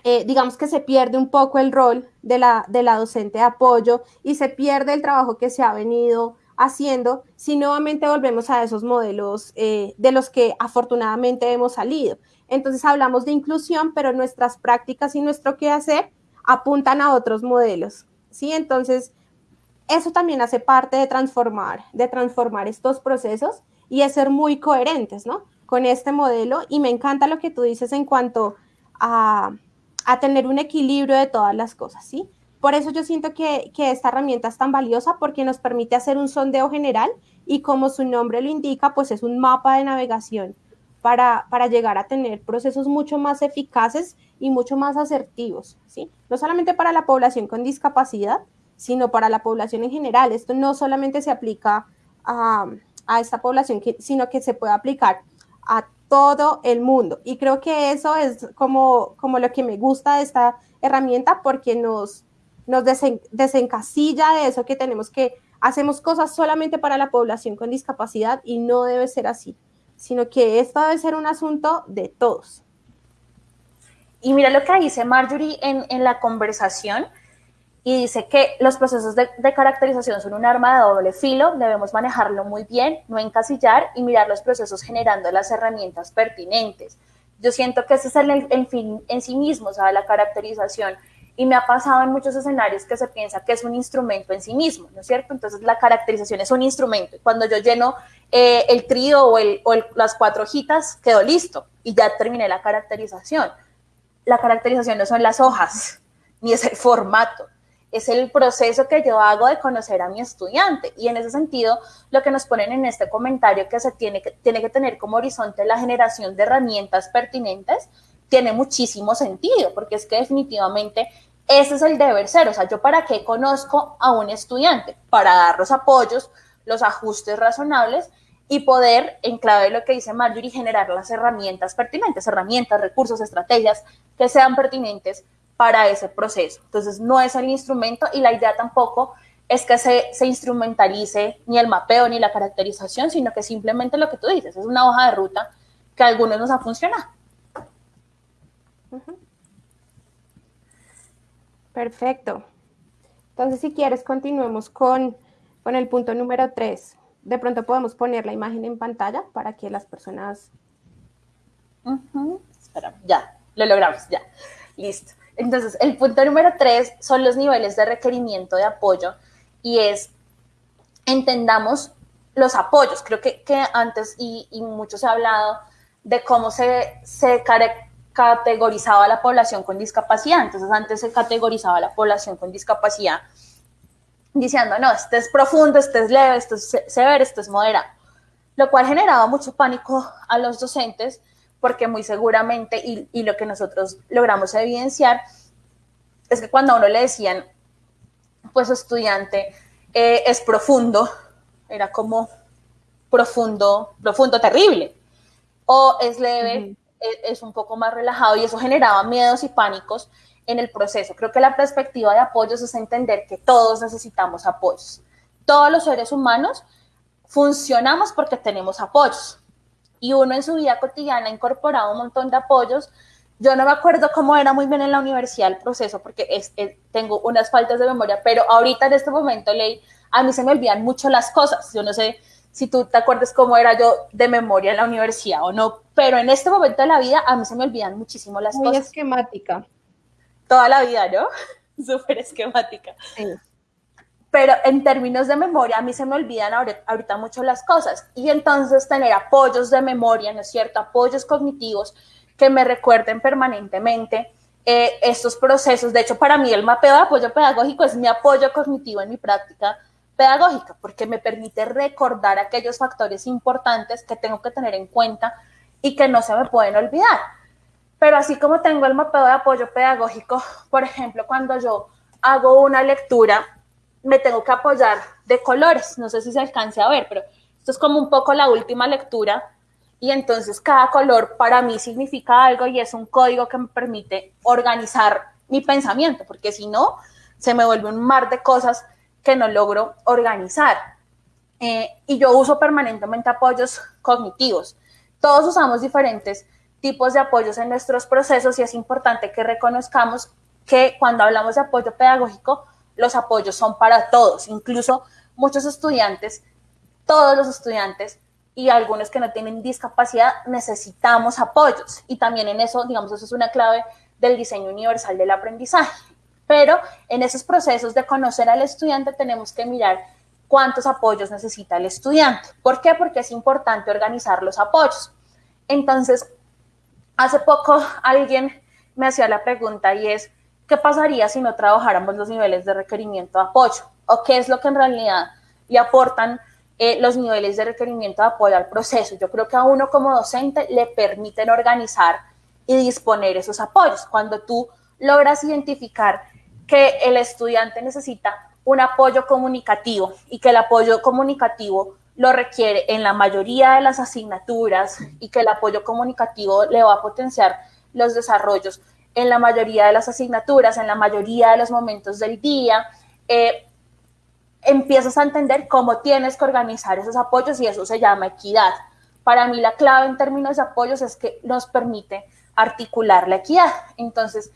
eh, digamos que se pierde un poco el rol de la, de la docente de apoyo y se pierde el trabajo que se ha venido haciendo si nuevamente volvemos a esos modelos eh, de los que afortunadamente hemos salido. Entonces hablamos de inclusión, pero nuestras prácticas y nuestro quehacer apuntan a otros modelos. ¿sí? Entonces, eso también hace parte de transformar, de transformar estos procesos y es ser muy coherentes, ¿no? Con este modelo y me encanta lo que tú dices en cuanto a, a tener un equilibrio de todas las cosas, ¿sí? Por eso yo siento que, esta herramienta es tan valiosa porque nos permite hacer un sondeo general y como su nombre lo indica, pues es un mapa de navegación para, para llegar a tener procesos mucho más eficaces y mucho más asertivos, ¿sí? No solamente para la población con discapacidad, sino para la población en general. Esto no solamente se aplica a, a esta población, sino que se puede aplicar a todo el mundo. Y creo que eso es como, como lo que me gusta de esta herramienta porque nos, nos desencasilla de eso que tenemos que, hacemos cosas solamente para la población con discapacidad y no debe ser así, sino que esto debe ser un asunto de todos. Y mira lo que dice Marjorie en, la conversación, y dice que los procesos de, de, caracterización son un arma de doble filo, debemos manejarlo muy bien, no encasillar y mirar los procesos generando las herramientas pertinentes. Yo siento que ese es el, el fin en sí mismo, o sea, la caracterización. Y me ha pasado en muchos escenarios que se piensa que es un instrumento en sí mismo, ¿no es cierto? Entonces la caracterización es un instrumento. Cuando yo lleno eh, el trío o, el, o el, las cuatro hojitas, quedó listo y ya terminé la caracterización la caracterización no son las hojas, ni es el formato, es el proceso que yo hago de conocer a mi estudiante. Y en ese sentido, lo que nos ponen en este comentario que se tiene que, tiene que tener como horizonte la generación de herramientas pertinentes, tiene muchísimo sentido, porque es que definitivamente ese es el deber ser. O sea, yo para qué conozco a un estudiante? Para dar los apoyos, los ajustes razonables y poder, en clave de lo que dice Marjorie, generar las herramientas pertinentes, herramientas, recursos, estrategias que sean pertinentes para ese proceso. Entonces, no es el instrumento y la idea tampoco es que se, se, instrumentalice ni el mapeo ni la caracterización, sino que simplemente lo que tú dices, es una hoja de ruta que a algunos nos ha funcionado. Uh. Perfecto. Entonces, si quieres, continuemos con, con el punto número 3 de pronto podemos poner la imagen en pantalla para que las personas... Espera, ya, lo logramos, ya. Listo. Entonces, el punto número tres son los niveles de requerimiento de apoyo y es, entendamos los apoyos. Creo que, que antes y, y, mucho se ha hablado de cómo se, se categorizaba la población con discapacidad. Entonces, antes se categorizaba la población con discapacidad diciendo, no, este es profundo, este es leve, este es severo, este es moderado, lo cual generaba mucho pánico a los docentes porque muy seguramente, y, lo que nosotros logramos evidenciar, es que cuando a uno le decían, pues estudiante eh, es profundo, era como profundo, profundo, terrible, o es leve. Es, es un poco más relajado y eso generaba miedos y pánicos en el proceso. Creo que la perspectiva de apoyos es entender que todos necesitamos apoyos. Todos los seres humanos funcionamos porque tenemos apoyos. Y uno en su vida cotidiana ha incorporado un montón de apoyos. Yo no me acuerdo cómo era muy bien en la universidad el proceso porque tengo unas faltas de memoria, pero ahorita en este momento, Ley, a mí se me olvidan mucho las cosas. Yo no sé si tú te acuerdas cómo era yo de memoria en la universidad o no, pero en este momento de la vida a mí se me olvidan muchísimo las muy cosas. Muy esquemática toda la vida, ¿no? Súper esquemática. Sí. Pero en términos de memoria, a mí se me olvidan ahorita, mucho las cosas. Y entonces tener apoyos de memoria, ¿no es cierto? Apoyos cognitivos que que me recuerden permanentemente eh, estos procesos. De hecho, para mí el mapeo de apoyo pedagógico es mi apoyo cognitivo en mi práctica pedagógica, porque me permite recordar aquellos factores importantes que tengo que tener en cuenta y que no se me pueden olvidar. Pero así como tengo el mapeo de apoyo pedagógico, por ejemplo, cuando yo hago una lectura, me tengo que apoyar de colores. No sé si se alcance a ver, pero esto es como un poco la última lectura. Y entonces cada color para mí significa algo y es un código que me permite organizar mi pensamiento, porque si no, se me vuelve un mar de cosas que no logro organizar. Eh, y yo uso permanentemente apoyos cognitivos. Todos usamos diferentes tipos de apoyos en nuestros procesos y es importante que reconozcamos que cuando hablamos de apoyo pedagógico, los apoyos son para todos, incluso muchos estudiantes, todos los estudiantes y algunos que no tienen discapacidad necesitamos apoyos y también en eso, digamos, eso es una clave del diseño universal del aprendizaje. Pero en esos procesos de conocer al estudiante tenemos que mirar cuántos apoyos necesita el estudiante. ¿Por qué? Porque es importante organizar los apoyos. Entonces, hace poco alguien me hacía la pregunta y es, ¿qué pasaría si no trabajáramos los niveles de requerimiento de apoyo? ¿O qué es lo que en realidad le aportan eh, los niveles de requerimiento de apoyo al proceso? Yo creo que a uno como docente le permiten organizar y disponer esos apoyos. Cuando tú logras identificar que el estudiante necesita un apoyo comunicativo y que el apoyo comunicativo lo requiere en la mayoría de las asignaturas y que el apoyo comunicativo le va a potenciar los desarrollos en la mayoría de las asignaturas, en la mayoría de los momentos del día, eh, empiezas a entender cómo tienes que organizar esos apoyos y eso se llama equidad. Para mí la clave en términos de apoyos es que nos permite articular la equidad. Entonces,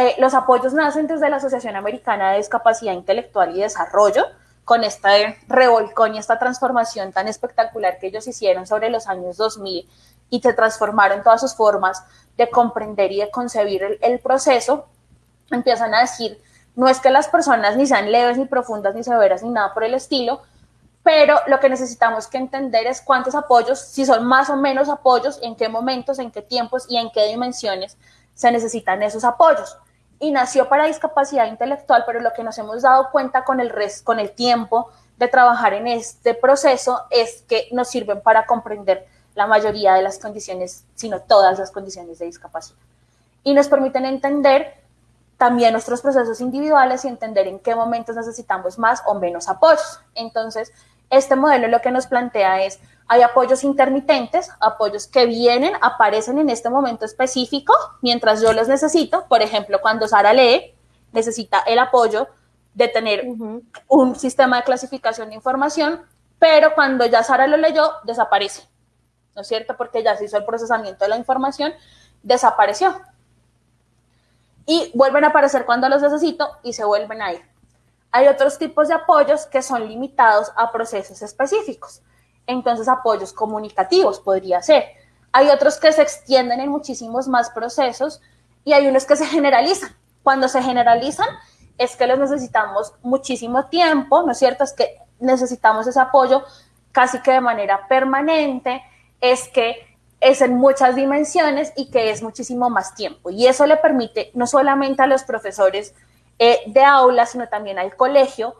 eh, los apoyos nacen desde la Asociación Americana de Discapacidad Intelectual y Desarrollo, con esta revolcón y esta transformación tan espectacular que ellos hicieron sobre los años 2000 y se transformaron todas sus formas de comprender y de concebir el, el proceso, empiezan a decir, no es que las personas ni sean leves, ni profundas, ni severas, ni nada por el estilo, pero lo que necesitamos que entender es cuántos apoyos, si son más o menos apoyos, en qué momentos, en qué tiempos y en qué dimensiones se necesitan esos apoyos. Y nació para discapacidad intelectual, pero lo que nos hemos dado cuenta con el, con el tiempo de trabajar en este proceso es que nos sirven para comprender la mayoría de las condiciones, sino todas las condiciones de discapacidad. Y nos permiten entender también nuestros procesos individuales y entender en qué momentos necesitamos más o menos apoyos. Entonces, este modelo lo que nos plantea es hay apoyos intermitentes, apoyos que vienen, aparecen en este momento específico mientras yo los necesito. Por ejemplo, cuando Sara lee, necesita el apoyo de tener un sistema de clasificación de información, pero cuando ya Sara lo leyó, desaparece. ¿No es cierto? Porque ya se hizo el procesamiento de la información, desapareció. Y vuelven a aparecer cuando los necesito y se vuelven a ir. Hay otros tipos de apoyos que son limitados a procesos específicos entonces apoyos comunicativos podría ser. Hay otros que se extienden en muchísimos más procesos y hay unos que se generalizan. Cuando se generalizan es que los necesitamos muchísimo tiempo, ¿no es cierto? Es que necesitamos ese apoyo casi que de manera permanente, es que es en muchas dimensiones y que es muchísimo más tiempo. Y eso le permite no solamente a los profesores eh, de aula, sino también al colegio,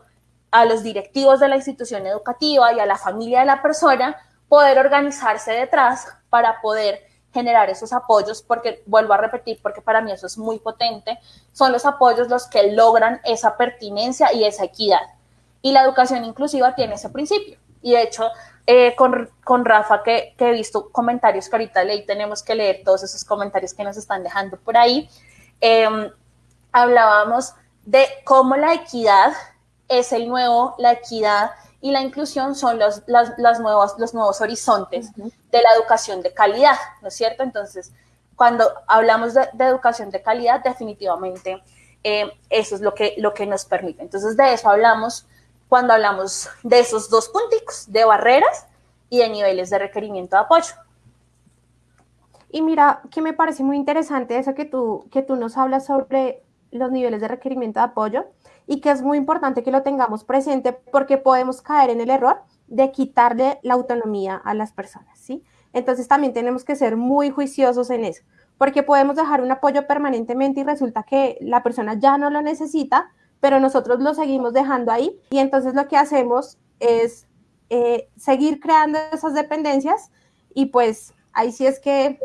a los directivos de la institución educativa y a la familia de la persona poder organizarse detrás para poder generar esos apoyos, porque vuelvo a repetir, porque para mí eso es muy potente, son los apoyos los que logran esa pertinencia y esa equidad. Y la educación inclusiva tiene ese principio. Y de hecho, eh, con, con, Rafa, que, que, he visto comentarios que ahorita leí, tenemos que leer todos esos comentarios que nos están dejando por ahí, em, hablábamos de cómo la equidad es el nuevo, la equidad y la inclusión son los, las, nuevos, los nuevos horizontes de la educación de calidad, ¿no es cierto? Entonces, cuando hablamos de, educación de calidad, definitivamente eh, eso es lo que, lo que nos permite. Entonces, de eso hablamos cuando hablamos de esos dos punticos, de barreras y de niveles de requerimiento de apoyo. Y mira, que me parece muy interesante eso que tú, que tú nos hablas sobre los niveles de requerimiento de apoyo y que es muy importante que lo tengamos presente porque podemos caer en el error de quitarle la autonomía a las personas, ¿sí? Entonces también tenemos que ser muy juiciosos en eso, porque podemos dejar un apoyo permanentemente y resulta que la persona ya no lo necesita, pero nosotros lo seguimos dejando ahí y entonces lo que hacemos es eh, seguir creando esas dependencias y pues ahí sí es que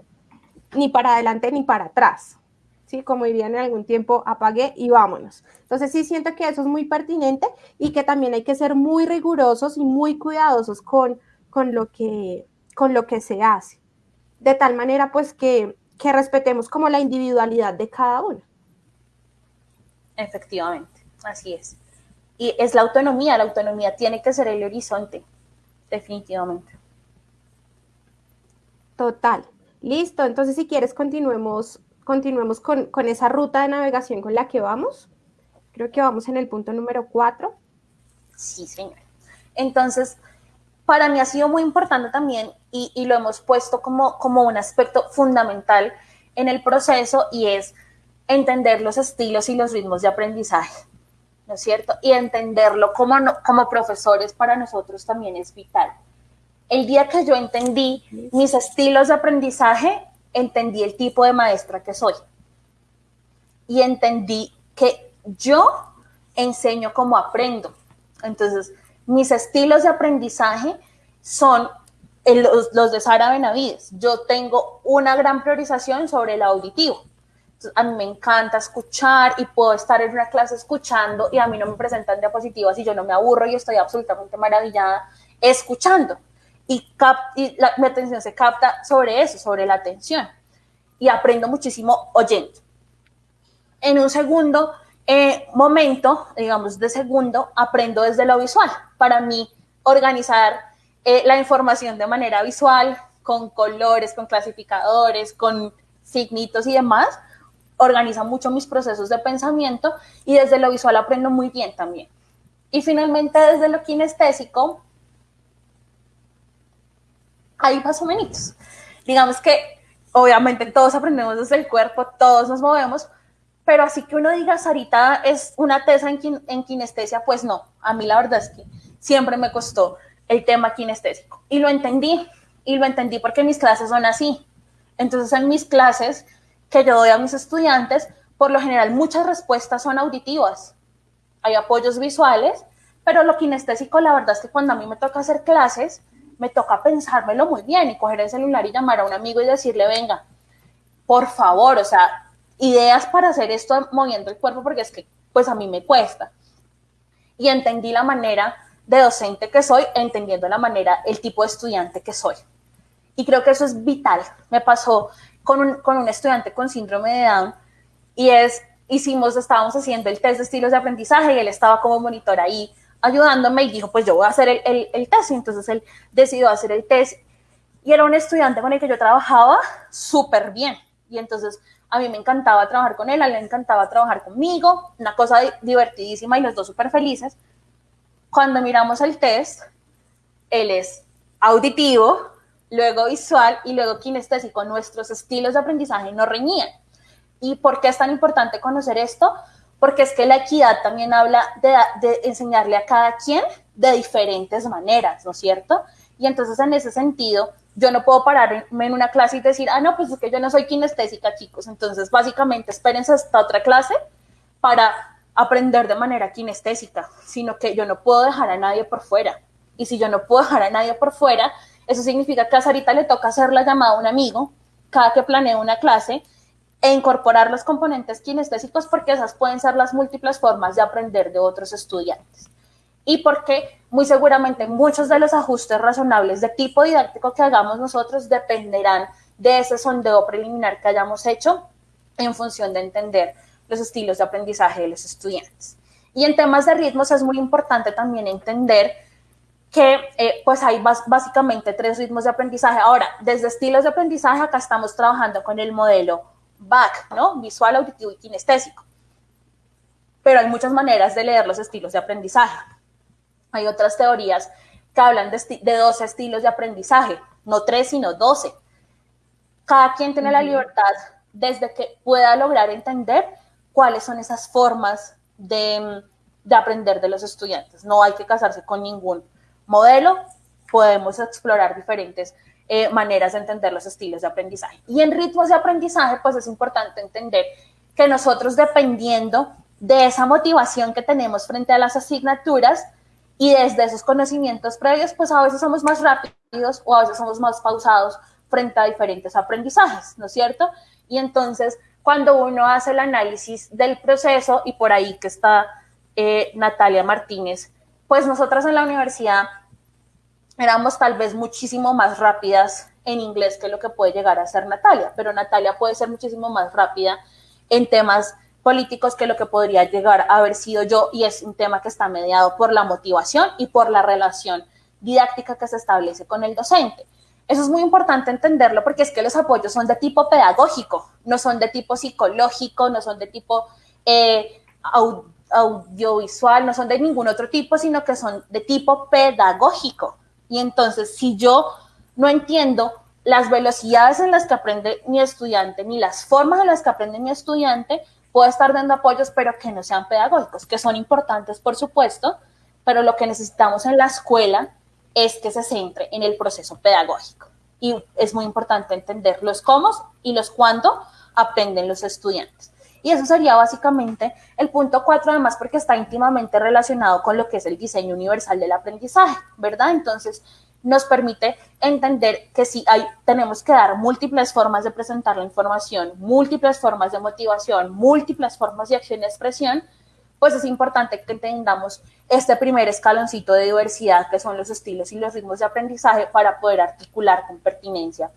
ni para adelante ni para atrás. ¿Sí? Como dirían en algún tiempo, apague y vámonos. Entonces sí siento que eso es muy pertinente y que también hay que ser muy rigurosos y muy cuidadosos con, con, lo, que, con lo que se hace. De tal manera pues que, que respetemos como la individualidad de cada uno. Efectivamente, así es. Y es la autonomía, la autonomía tiene que ser el horizonte, definitivamente. Total. Listo, entonces si quieres continuemos, continuemos con, con, esa ruta de navegación con la que vamos. Creo que vamos en el punto número 4. Sí, señor. Entonces, para mí ha sido muy importante también y, y, lo hemos puesto como, como un aspecto fundamental en el proceso y es entender los estilos y los ritmos de aprendizaje, ¿no es cierto? Y entenderlo como, como profesores para nosotros también es vital el día que yo entendí mis estilos de aprendizaje, entendí el tipo de maestra que soy. Y entendí que yo enseño como aprendo. Entonces, mis estilos de aprendizaje son los, de Sara Benavides. Yo tengo una gran priorización sobre el auditivo. a mí me encanta escuchar y puedo estar en una clase escuchando y a mí no me presentan diapositivas y yo no me aburro y estoy absolutamente maravillada escuchando y, la, mi atención se capta sobre eso, sobre la atención. Y aprendo muchísimo oyendo. En un segundo eh, momento, digamos de segundo, aprendo desde lo visual. Para mí, organizar eh, la información de manera visual, con colores, con clasificadores, con signitos y demás, organiza mucho mis procesos de pensamiento y desde lo visual aprendo muy bien también. Y finalmente desde lo kinestésico, ahí más o menos. Digamos que obviamente todos aprendemos desde el cuerpo, todos nos movemos, pero así que uno diga, Sarita es una tesa en, en kinestesia, pues no, a mí la verdad es que siempre me costó el tema kinestésico y lo entendí, y lo entendí porque mis clases son así. Entonces en mis clases que yo doy a mis estudiantes, por lo general muchas respuestas son auditivas, hay apoyos visuales, pero lo kinestésico la verdad es que cuando a mí me toca hacer clases, me toca pensármelo muy bien y coger el celular y llamar a un amigo y decirle, venga, por favor, o sea, ideas para hacer esto moviendo el cuerpo porque es que pues a mí me cuesta. Y entendí la manera de docente que soy, entendiendo la manera, el tipo de estudiante que soy. Y creo que eso es vital. Me pasó con un, con un estudiante con síndrome de Down y es, hicimos, estábamos haciendo el test de estilos de aprendizaje y él estaba como monitor ahí ayudándome y dijo, pues yo voy a hacer el, el, test. Y entonces él decidió hacer el test y era un estudiante con el que yo trabajaba súper bien. Y entonces a mí me encantaba trabajar con él, a él le encantaba trabajar conmigo, una cosa divertidísima y los dos súper felices. Cuando miramos el test, él es auditivo, luego visual y luego kinestésico. Nuestros estilos de aprendizaje no reñían. ¿Y por qué es tan importante conocer esto? Porque es que la equidad también habla de, enseñarle a cada quien de diferentes maneras, ¿no es cierto? Y entonces en ese sentido, yo no puedo pararme en una clase y decir, ah, no, pues es que yo no soy kinestésica, chicos. Entonces, básicamente, espérense hasta otra clase para aprender de manera kinestésica, sino que yo no puedo dejar a nadie por fuera. Y si yo no puedo dejar a nadie por fuera, eso significa que a Sarita le toca hacer la llamada a un amigo cada que planee una clase e incorporar los componentes kinestésicos porque esas pueden ser las múltiples formas de aprender de otros estudiantes. Y porque muy seguramente muchos de los ajustes razonables de tipo didáctico que hagamos nosotros dependerán de ese sondeo preliminar que hayamos hecho en función de entender los estilos de aprendizaje de los estudiantes. Y en temas de ritmos es muy importante también entender que eh, pues hay básicamente tres ritmos de aprendizaje. Ahora, desde estilos de aprendizaje acá estamos trabajando con el modelo back, ¿no? Visual, auditivo y kinestésico. Pero hay muchas maneras de leer los estilos de aprendizaje. Hay otras teorías que hablan de, de 12 estilos de aprendizaje, no tres, sino 12. Cada quien tiene la libertad desde que pueda lograr entender cuáles son esas formas de, de aprender de los estudiantes. No hay que casarse con ningún modelo, podemos explorar diferentes eh, maneras de entender los estilos de aprendizaje. Y en ritmos de aprendizaje, pues es importante entender que nosotros dependiendo de esa motivación que tenemos frente a las asignaturas y desde esos conocimientos previos, pues a veces somos más rápidos o a veces somos más pausados frente a diferentes aprendizajes, ¿no es cierto? Y entonces, cuando uno hace el análisis del proceso, y por ahí que está eh, Natalia Martínez, pues nosotras en la universidad éramos tal vez muchísimo más rápidas en inglés que lo que puede llegar a ser Natalia, pero Natalia puede ser muchísimo más rápida en temas políticos que lo que podría llegar a haber sido yo y es un tema que está mediado por la motivación y por la relación didáctica que se establece con el docente. Eso es muy importante entenderlo porque es que los apoyos son de tipo pedagógico, no son de tipo psicológico, no son de tipo eh, audiovisual, no son de ningún otro tipo, sino que son de tipo pedagógico. Y entonces, si yo no entiendo las velocidades en las que aprende mi estudiante, ni las formas en las que aprende mi estudiante, puedo estar dando apoyos, pero que no sean pedagógicos, que son importantes, por supuesto, pero lo que necesitamos en la escuela es que se centre en el proceso pedagógico. Y es muy importante entender los cómo y los cuándo aprenden los estudiantes. Y eso sería básicamente el punto cuatro, además, porque está íntimamente relacionado con lo que es el diseño universal del aprendizaje, ¿verdad? Entonces, nos permite entender que si hay, tenemos que dar múltiples formas de presentar la información, múltiples formas de motivación, múltiples formas de acción y expresión, pues es importante que entendamos este primer escaloncito de diversidad, que son los estilos y los ritmos de aprendizaje, para poder articular con pertinencia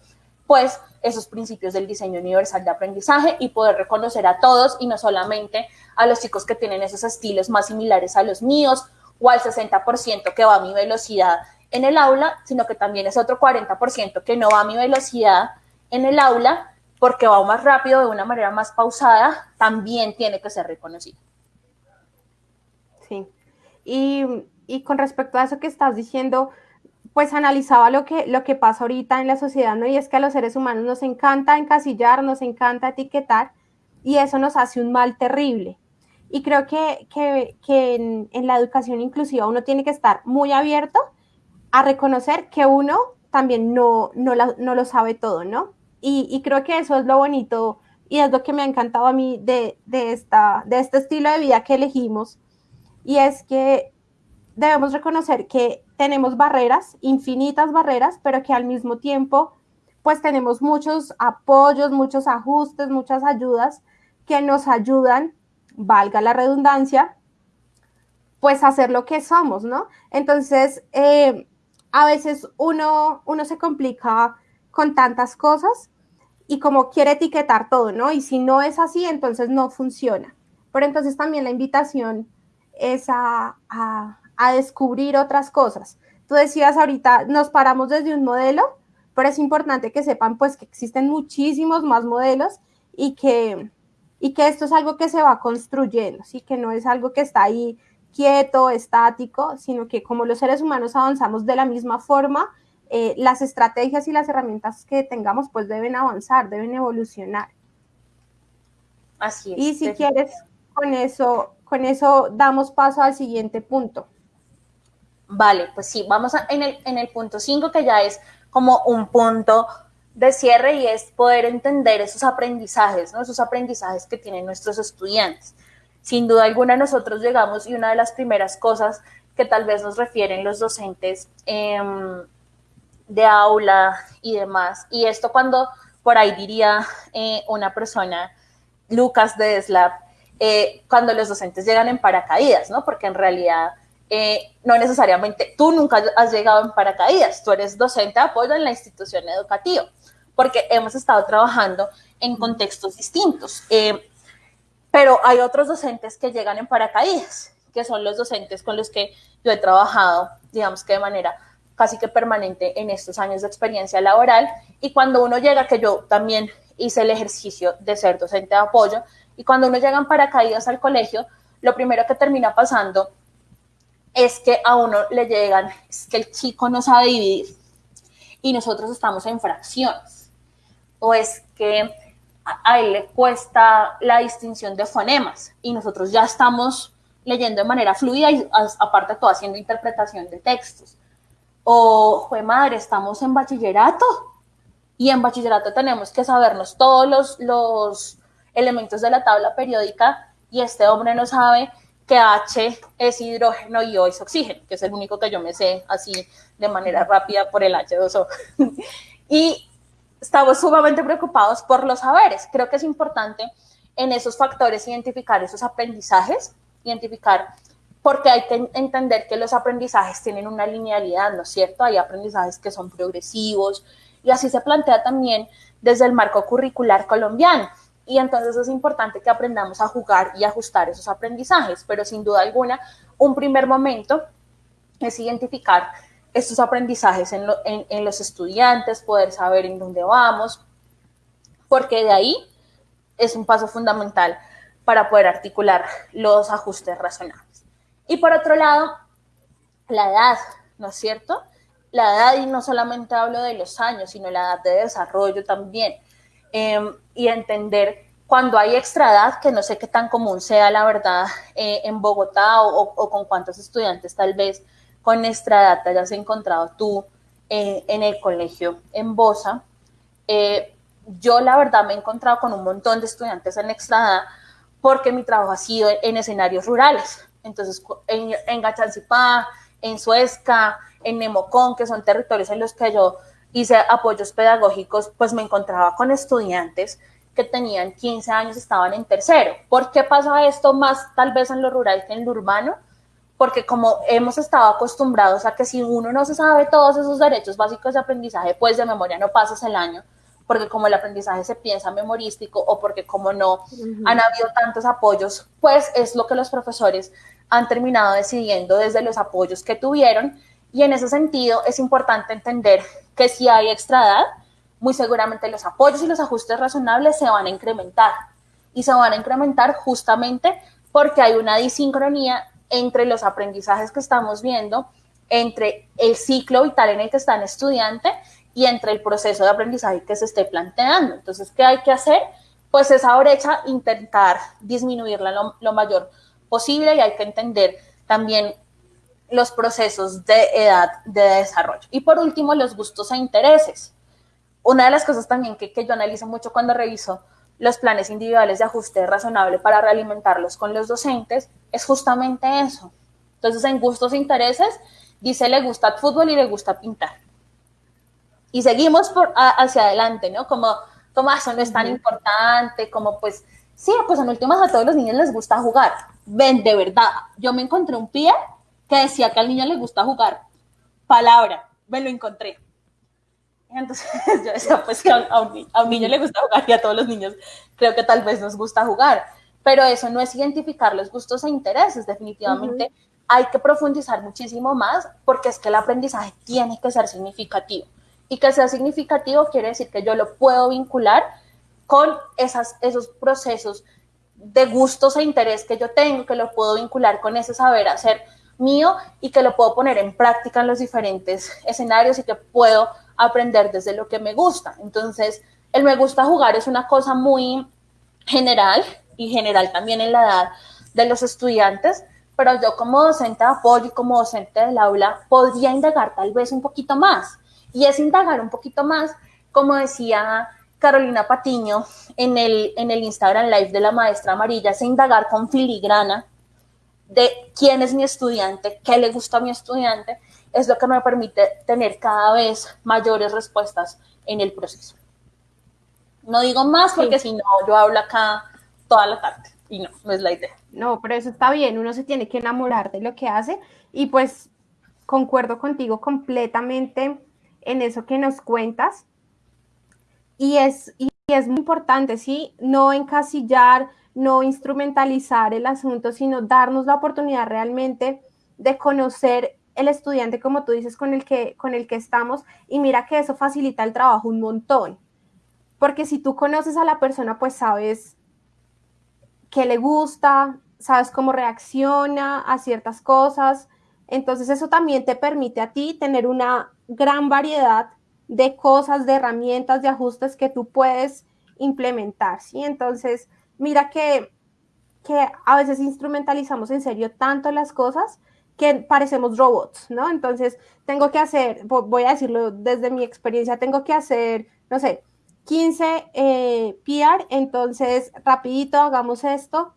pues esos principios del diseño universal de aprendizaje y poder reconocer a todos y no solamente a los chicos que tienen esos estilos más similares a los míos o al 60% que va a mi velocidad en el aula, sino que también es otro 40% que no va a mi velocidad en el aula porque va más rápido de una manera más pausada, también tiene que ser reconocido. Sí. Y, y con respecto a eso que estás diciendo, pues analizaba lo que, lo que pasa ahorita en la sociedad, ¿no? Y es que a los seres humanos nos encanta encasillar, nos encanta etiquetar, y eso nos hace un mal terrible. Y creo que, en, la educación inclusiva uno tiene que estar muy abierto a reconocer que uno también no, no, lo sabe todo, ¿no? Y, creo que eso es lo bonito y es lo que me ha encantado a mí de, esta, de este estilo de vida que elegimos. Y es que debemos reconocer que tenemos barreras, infinitas barreras, pero que al mismo tiempo pues tenemos muchos apoyos, muchos ajustes, muchas ayudas que nos ayudan, valga la redundancia, pues a hacer lo que somos, ¿no? Entonces, eh, a veces uno, uno se complica con tantas cosas y como quiere etiquetar todo, ¿no? Y si no es así, entonces no funciona. Pero entonces también la invitación es a a descubrir otras cosas. Tú decías ahorita, nos paramos desde un modelo, pero es importante que sepan pues que existen muchísimos más modelos y que, y que esto es algo que se va construyendo, ¿sí? que no es algo que está ahí quieto, estático, sino que como los seres humanos avanzamos de la misma forma, eh, las estrategias y las herramientas que tengamos pues deben avanzar, deben evolucionar. Así es. Y si quieres, con eso, con eso damos paso al siguiente punto. Vale, pues sí, vamos a, en, el, en el punto 5 que ya es como un punto de cierre y es poder entender esos aprendizajes, ¿no? Esos aprendizajes que tienen nuestros estudiantes. Sin duda alguna nosotros llegamos y una de las primeras cosas que tal vez nos refieren los docentes em, de aula y demás, y esto cuando por ahí diría eh, una persona, Lucas de SLAP, eh, cuando los docentes llegan en paracaídas, ¿no? Porque en realidad eh, no necesariamente tú nunca has llegado en paracaídas, tú eres docente de apoyo en la institución educativa, porque hemos estado trabajando en contextos distintos. Eh, pero hay otros docentes que llegan en paracaídas, que son los docentes con los que yo he trabajado, digamos que de manera casi que permanente en estos años de experiencia laboral. Y cuando uno llega, que yo también hice el ejercicio de ser docente de apoyo, y cuando uno llega en paracaídas al colegio, lo primero que termina pasando es que a uno le llegan, es que el chico no sabe dividir y nosotros estamos en fracciones. O es que a él le cuesta la distinción de fonemas y nosotros ya estamos leyendo de manera fluida y aparte todo haciendo interpretación de textos. O, fue madre, estamos en bachillerato y en bachillerato tenemos que sabernos todos los, los elementos de la tabla periódica y este hombre no sabe que H es hidrógeno y O es oxígeno, que es el único que yo me sé así de manera rápida por el H2O. y estamos sumamente preocupados por los saberes. Creo que es importante en esos factores identificar esos aprendizajes, identificar porque hay que entender que los aprendizajes tienen una linealidad, ¿no es cierto? Hay aprendizajes que son progresivos y así se plantea también desde el marco curricular colombiano. Y entonces es importante que aprendamos a jugar y ajustar esos aprendizajes, pero sin duda alguna, un primer momento es identificar estos aprendizajes en, los estudiantes, poder saber en dónde vamos, porque de ahí es un paso fundamental para poder articular los ajustes razonables. Y por otro lado, la edad, ¿no es cierto? La edad, y no solamente hablo de los años, sino la edad de desarrollo también. Em, y entender cuando hay extra edad, que no sé qué tan común sea la verdad eh, en Bogotá o, con cuántos estudiantes tal vez con extra edad te hayas encontrado tú eh, en el colegio en Bosa. Eh, yo la verdad me he encontrado con un montón de estudiantes en extra edad porque mi trabajo ha sido en escenarios rurales. Entonces, en, en Gachancipá, en Suezca, en Nemocón, que son territorios en los que yo hice apoyos pedagógicos, pues me encontraba con estudiantes que tenían 15 años, estaban en tercero. ¿Por qué pasa esto más tal vez en lo rural que en lo urbano? Porque como hemos estado acostumbrados a que si uno no se sabe todos esos derechos básicos de aprendizaje, pues de memoria no pasas el año, porque como el aprendizaje se piensa memorístico o porque como no han habido tantos apoyos, pues es lo que los profesores han terminado decidiendo desde los apoyos que tuvieron. Y en ese sentido es importante entender que si hay extra edad, muy seguramente los apoyos y los ajustes razonables se van a incrementar. Y se van a incrementar justamente porque hay una disincronía entre los aprendizajes que estamos viendo, entre el ciclo vital en el que está el estudiante y entre el proceso de aprendizaje que se esté planteando. Entonces, ¿qué hay que hacer? Pues esa brecha intentar disminuirla lo mayor posible y hay que entender también los procesos de edad de desarrollo. Y por último, los gustos e intereses. Una de las cosas también que, que yo analizo mucho cuando reviso los planes individuales de ajuste razonable para realimentarlos con los docentes es justamente eso. Entonces, en gustos e intereses, dice le gusta el fútbol y le gusta pintar. Y seguimos por, hacia adelante, ¿no? Como, como eso no es tan importante, como pues, sí, pues en últimas a todos los niños les gusta jugar. Ven, de verdad, yo me encontré un pie que decía que al niño le gusta jugar. Palabra, me lo encontré. Entonces yo decía, pues que a un, niño le gusta jugar y a todos los niños creo que tal vez nos gusta jugar. Pero eso no es identificar los gustos e intereses, definitivamente. Hay que profundizar muchísimo más porque es que el aprendizaje tiene que ser significativo. Y que sea significativo quiere decir que yo lo puedo vincular con esas, esos procesos de gustos e interés que yo tengo, que lo puedo vincular con ese saber hacer mío y que lo puedo poner en práctica en los diferentes escenarios y que puedo aprender desde lo que me gusta. Entonces, el me gusta jugar es una cosa muy general y general también en la edad de los estudiantes, pero yo como docente de apoyo y como docente del aula podría indagar tal vez un poquito más. Y es indagar un poquito más, como decía Carolina Patiño en el, en el Instagram Live de la maestra amarilla, es indagar con filigrana de quién es mi estudiante, qué le gusta a mi estudiante, es lo que me permite tener cada vez mayores respuestas en el proceso. No digo más porque si no, yo hablo acá toda la tarde y no, no es la idea. No, pero eso está bien, uno se tiene que enamorar de lo que hace y pues concuerdo contigo completamente en eso que nos cuentas. Y es, y es muy importante, ¿sí? No encasillar, no instrumentalizar el asunto, sino darnos la oportunidad realmente de conocer el estudiante, como tú dices, con el que, con el que estamos. Y mira que eso facilita el trabajo un montón. Porque si tú conoces a la persona, pues sabes qué le gusta, sabes cómo reacciona a ciertas cosas. Entonces eso también te permite a ti tener una gran variedad de cosas, de herramientas, de ajustes que tú puedes implementar, ¿sí? Entonces, mira que, que a veces instrumentalizamos en serio tanto las cosas que parecemos robots, ¿no? Entonces, tengo que hacer, voy a decirlo desde mi experiencia, tengo que hacer, no sé, 15 eh, PR, entonces rapidito hagamos esto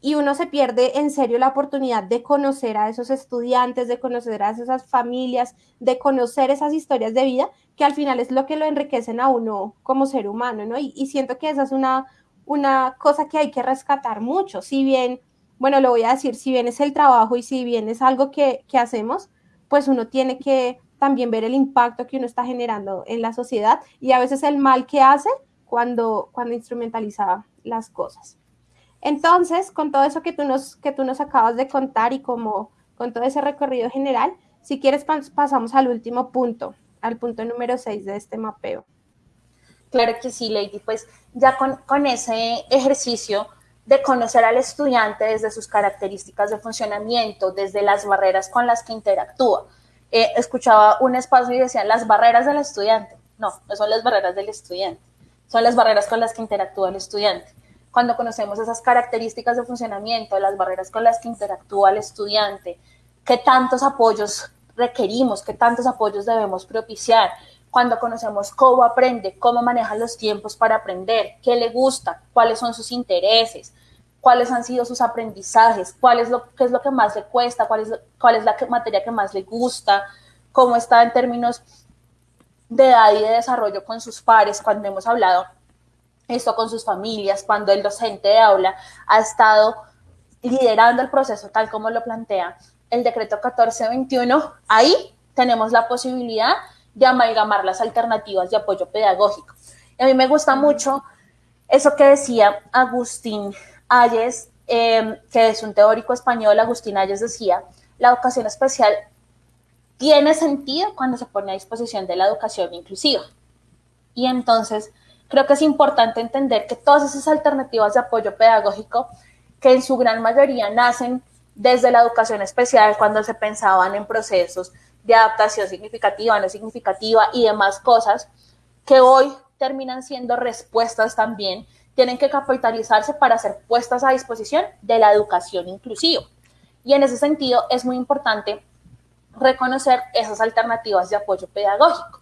y uno se pierde en serio la oportunidad de conocer a esos estudiantes, de conocer a esas familias, de conocer esas historias de vida, que al final es lo que lo enriquecen a uno como ser humano, ¿no? Y, y siento que esa es una, una cosa que hay que rescatar mucho, si bien, bueno, lo voy a decir, si bien es el trabajo y si bien es algo que, que hacemos, pues uno tiene que también ver el impacto que uno está generando en la sociedad y a veces el mal que hace cuando, cuando instrumentaliza las cosas. Entonces, con todo eso que tú, nos, que tú nos acabas de contar y como con todo ese recorrido general, si quieres pasamos al último punto, al punto número 6 de este mapeo. Claro que sí, Lady. Pues ya con, con ese ejercicio de conocer al estudiante desde sus características de funcionamiento, desde las barreras con las que interactúa, eh, escuchaba un espacio y decían las barreras del estudiante. No, no son las barreras del estudiante, son las barreras con las que interactúa el estudiante. Cuando conocemos esas características de funcionamiento, las barreras con las que interactúa el estudiante, qué tantos apoyos requerimos, qué tantos apoyos debemos propiciar, cuando conocemos cómo aprende, cómo maneja los tiempos para aprender, qué le gusta, cuáles son sus intereses, cuáles han sido sus aprendizajes, cuál es lo, qué es lo que más le cuesta, cuál es, cuál es la materia que más le gusta, cómo está en términos de edad y de desarrollo con sus pares, cuando hemos hablado esto con sus familias, cuando el docente de aula ha estado liderando el proceso tal como lo plantea el decreto 1421, ahí tenemos la posibilidad de amalgamar las alternativas de apoyo pedagógico. Y a mí me gusta mucho eso que decía Agustín Ayes, em, que es un teórico español, Agustín Ayes decía, la educación especial tiene sentido cuando se pone a disposición de la educación inclusiva. Y entonces creo que es importante entender que todas esas alternativas de apoyo pedagógico, que en su gran mayoría nacen desde la educación especial, cuando se pensaban en procesos de adaptación significativa, no significativa y demás cosas, que hoy terminan siendo respuestas también tienen que capitalizarse para ser puestas a disposición de la educación inclusiva. Y en ese sentido es muy importante reconocer esas alternativas de apoyo pedagógico.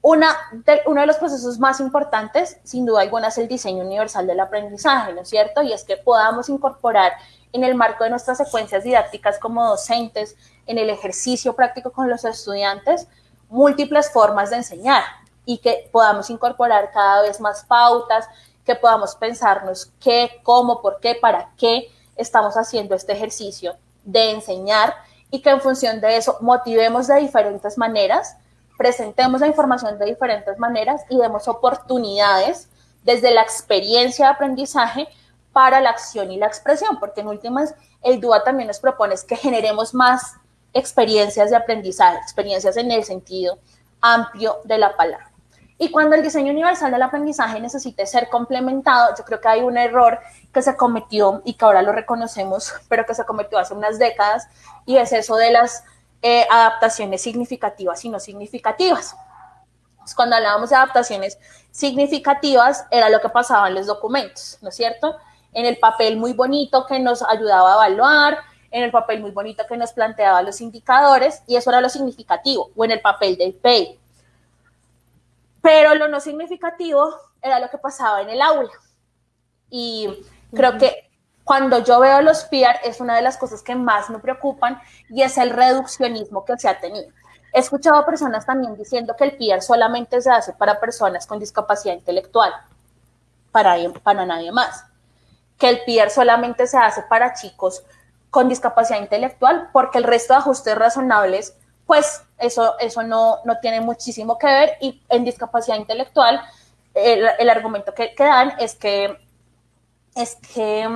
Una de, uno de los procesos más importantes, sin duda alguna, es el diseño universal del aprendizaje, ¿no es cierto? Y es que podamos incorporar en el marco de nuestras secuencias didácticas como docentes, en el ejercicio práctico con los estudiantes, múltiples formas de enseñar y que podamos incorporar cada vez más pautas, que podamos pensarnos qué, cómo, por qué, para qué estamos haciendo este ejercicio de enseñar y que en función de eso motivemos de diferentes maneras, presentemos la información de diferentes maneras y demos oportunidades desde la experiencia de aprendizaje para la acción y la expresión, porque en últimas el DUA también nos propone que generemos más experiencias de aprendizaje, experiencias en el sentido amplio de la palabra. Y cuando el diseño universal del aprendizaje necesite ser complementado, yo creo que hay un error que se cometió y que ahora lo reconocemos, pero que se cometió hace unas décadas, y es eso de las eh, adaptaciones significativas y no significativas. cuando hablábamos de adaptaciones significativas, era lo que pasaba en los documentos, ¿no es cierto? En el papel muy bonito que nos ayudaba a evaluar, en el papel muy bonito que nos planteaba los indicadores, y eso era lo significativo, o en el papel del PEI pero lo no significativo era lo que pasaba en el aula. Y creo que cuando yo veo los PIAR es una de las cosas que más me preocupan y es el reduccionismo que se ha tenido. He escuchado a personas también diciendo que el PIAR solamente se hace para personas con discapacidad intelectual, para, para nadie más. Que el PIAR solamente se hace para chicos con discapacidad intelectual porque el resto de ajustes razonables pues eso, eso no, no tiene muchísimo que ver. Y en discapacidad intelectual el, el argumento que, dan es que, es que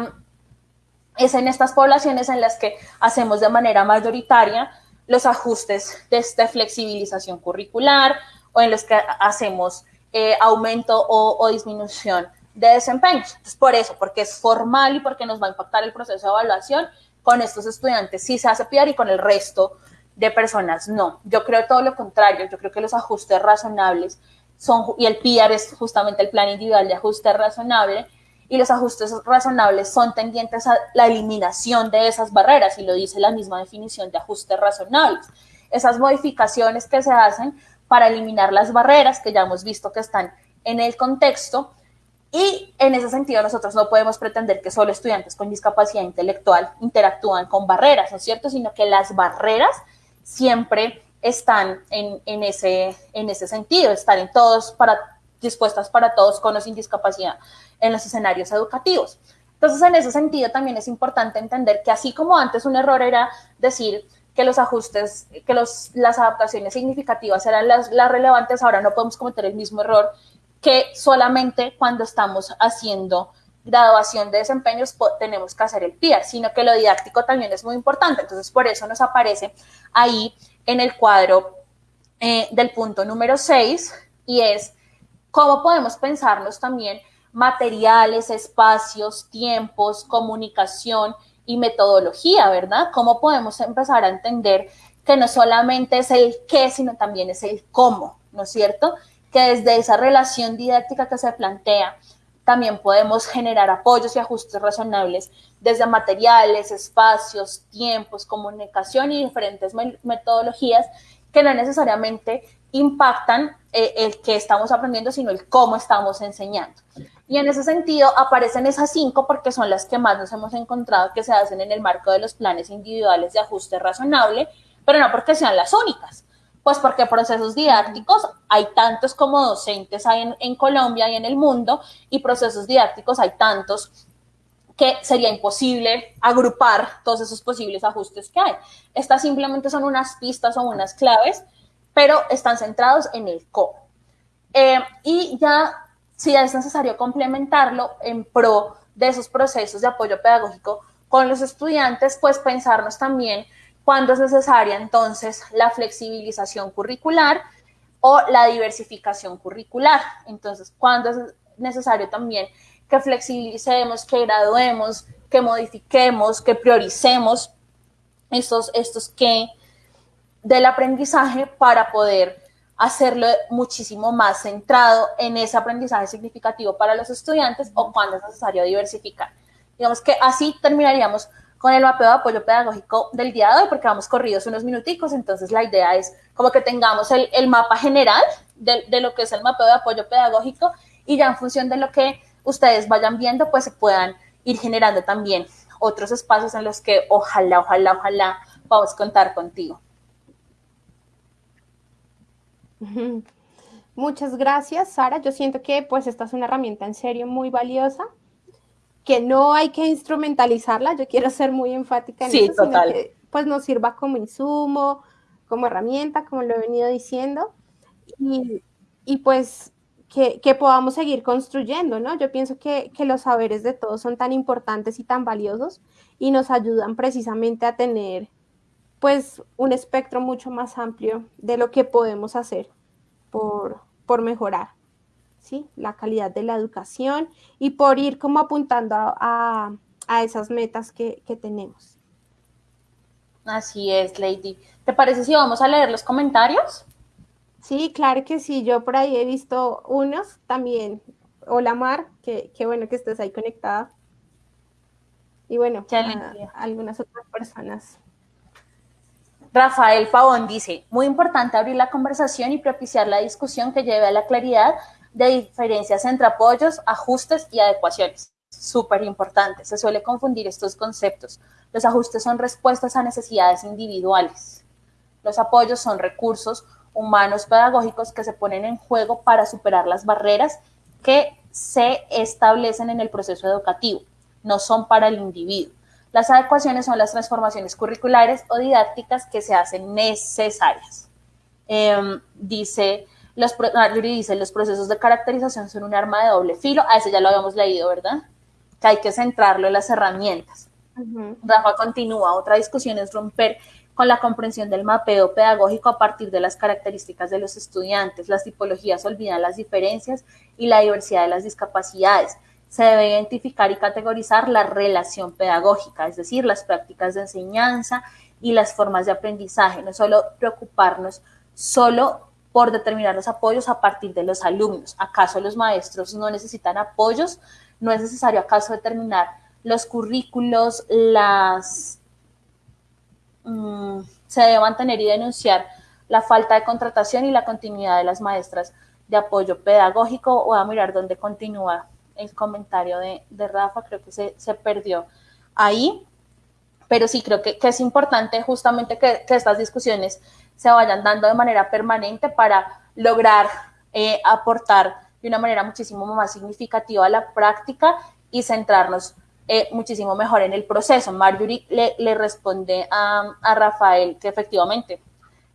es en estas poblaciones en las que hacemos de manera mayoritaria los ajustes de esta flexibilización curricular o en los que hacemos eh, aumento o, disminución de desempeño. Entonces, por eso, porque es formal y porque nos va a impactar el proceso de evaluación, con estos estudiantes sí se hace PIAR y con el resto de personas, no. Yo creo todo lo contrario, yo creo que los ajustes razonables son, y el PIAR es justamente el plan individual de ajuste razonable, y los ajustes razonables son tendientes a la eliminación de esas barreras y lo dice la misma definición de ajustes razonables. Esas modificaciones que se hacen para eliminar las barreras que ya hemos visto que están en el contexto y en ese sentido nosotros no podemos pretender que solo estudiantes con discapacidad intelectual interactúan con barreras, ¿no es cierto? Sino que las barreras siempre están en, ese, en ese sentido, están en todos para, dispuestas para todos con o sin discapacidad en los escenarios educativos. Entonces, en ese sentido también es importante entender que así como antes un error era decir que los ajustes, que los, las adaptaciones significativas eran las, las relevantes, ahora no podemos cometer el mismo error que solamente cuando estamos haciendo graduación de desempeños tenemos que hacer el PIA, sino que lo didáctico también es muy importante. Entonces, por eso nos aparece ahí en el cuadro eh, del punto número 6 y es cómo podemos pensarnos también materiales, espacios, tiempos, comunicación y metodología, ¿verdad? ¿Cómo podemos empezar a entender que no solamente es el qué, sino también es el cómo, ¿no es cierto? Que desde esa relación didáctica que se plantea, también podemos generar apoyos y ajustes razonables desde materiales, espacios, tiempos, comunicación y diferentes metodologías que no necesariamente impactan eh, el que estamos aprendiendo, sino el cómo estamos enseñando. Y en ese sentido aparecen esas cinco porque son las que más nos hemos encontrado que se hacen en el marco de los planes individuales de ajuste razonable, pero no porque sean las únicas, pues porque procesos didácticos hay tantos como docentes hay en, Colombia y en el mundo, y procesos didácticos hay tantos que sería imposible agrupar todos esos posibles ajustes que hay. Estas simplemente son unas pistas o unas claves, pero están centrados en el cómo. Eh, y ya si es necesario complementarlo en pro de esos procesos de apoyo pedagógico con los estudiantes, pues pensarnos también cuándo es necesaria entonces la flexibilización curricular o la diversificación curricular. Entonces, cuándo es necesario también que flexibilicemos, que graduemos, que modifiquemos, que prioricemos estos, estos que del aprendizaje para poder hacerlo muchísimo más centrado en ese aprendizaje significativo para los estudiantes o cuando es necesario diversificar. Digamos que así terminaríamos con el mapeo de apoyo pedagógico del día de hoy, porque vamos corridos unos minuticos, entonces la idea es como que tengamos el, mapa general de, de, lo que es el mapeo de apoyo pedagógico y ya en función de lo que ustedes vayan viendo, pues se puedan ir generando también otros espacios en los que ojalá, ojalá, ojalá a contar contigo. Muchas gracias, Sara. Yo siento que pues esta es una herramienta en serio muy valiosa, que no hay que instrumentalizarla. Yo quiero ser muy enfática en sí, eso, total. que pues nos sirva como insumo, como herramienta, como lo he venido diciendo, y, y pues que, que, podamos seguir construyendo, ¿no? Yo pienso que, que los saberes de todos son tan importantes y tan valiosos y nos ayudan precisamente a tener pues un espectro mucho más amplio de lo que podemos hacer por, por mejorar ¿sí? la calidad de la educación y por ir como apuntando a, a esas metas que, que, tenemos. Así es, Lady. ¿Te parece si vamos a leer los comentarios? Sí, claro que sí. Yo por ahí he visto unos también. Hola Mar, qué, qué bueno que estés ahí conectada. Y bueno, a, algunas otras personas. Rafael Pavón dice, muy importante abrir la conversación y propiciar la discusión que lleve a la claridad de diferencias entre apoyos, ajustes y adecuaciones. Súper importante, se suele confundir estos conceptos. Los ajustes son respuestas a necesidades individuales. Los apoyos son recursos humanos pedagógicos que se ponen en juego para superar las barreras que se establecen en el proceso educativo, no son para el individuo. Las adecuaciones son las transformaciones curriculares o didácticas que se hacen necesarias. Eh, dice, los, ah, dice, los procesos de caracterización son un arma de doble filo. A ese ya lo habíamos leído, ¿verdad? Que hay que centrarlo en las herramientas. Uh -huh. Rafa continúa. Otra discusión es romper con la comprensión del mapeo pedagógico a partir de las características de los estudiantes. Las tipologías olvidan las diferencias y la diversidad de las discapacidades se debe identificar y categorizar la relación pedagógica, es decir, las prácticas de enseñanza y las formas de aprendizaje, no solo preocuparnos solo por determinar los apoyos a partir de los alumnos. ¿Acaso los maestros no necesitan apoyos no es necesario acaso determinar los currículos, las... Mm, se debe mantener y denunciar la falta de contratación y la continuidad de las maestras de apoyo pedagógico. o a mirar dónde continúa el comentario de, Rafa, creo que se, perdió ahí. Pero sí, creo que, es importante justamente que, estas discusiones se vayan dando de manera permanente para lograr eh, aportar de una manera muchísimo más significativa a la práctica y centrarnos eh, muchísimo mejor en el proceso. Marjorie le, responde a, Rafael que efectivamente,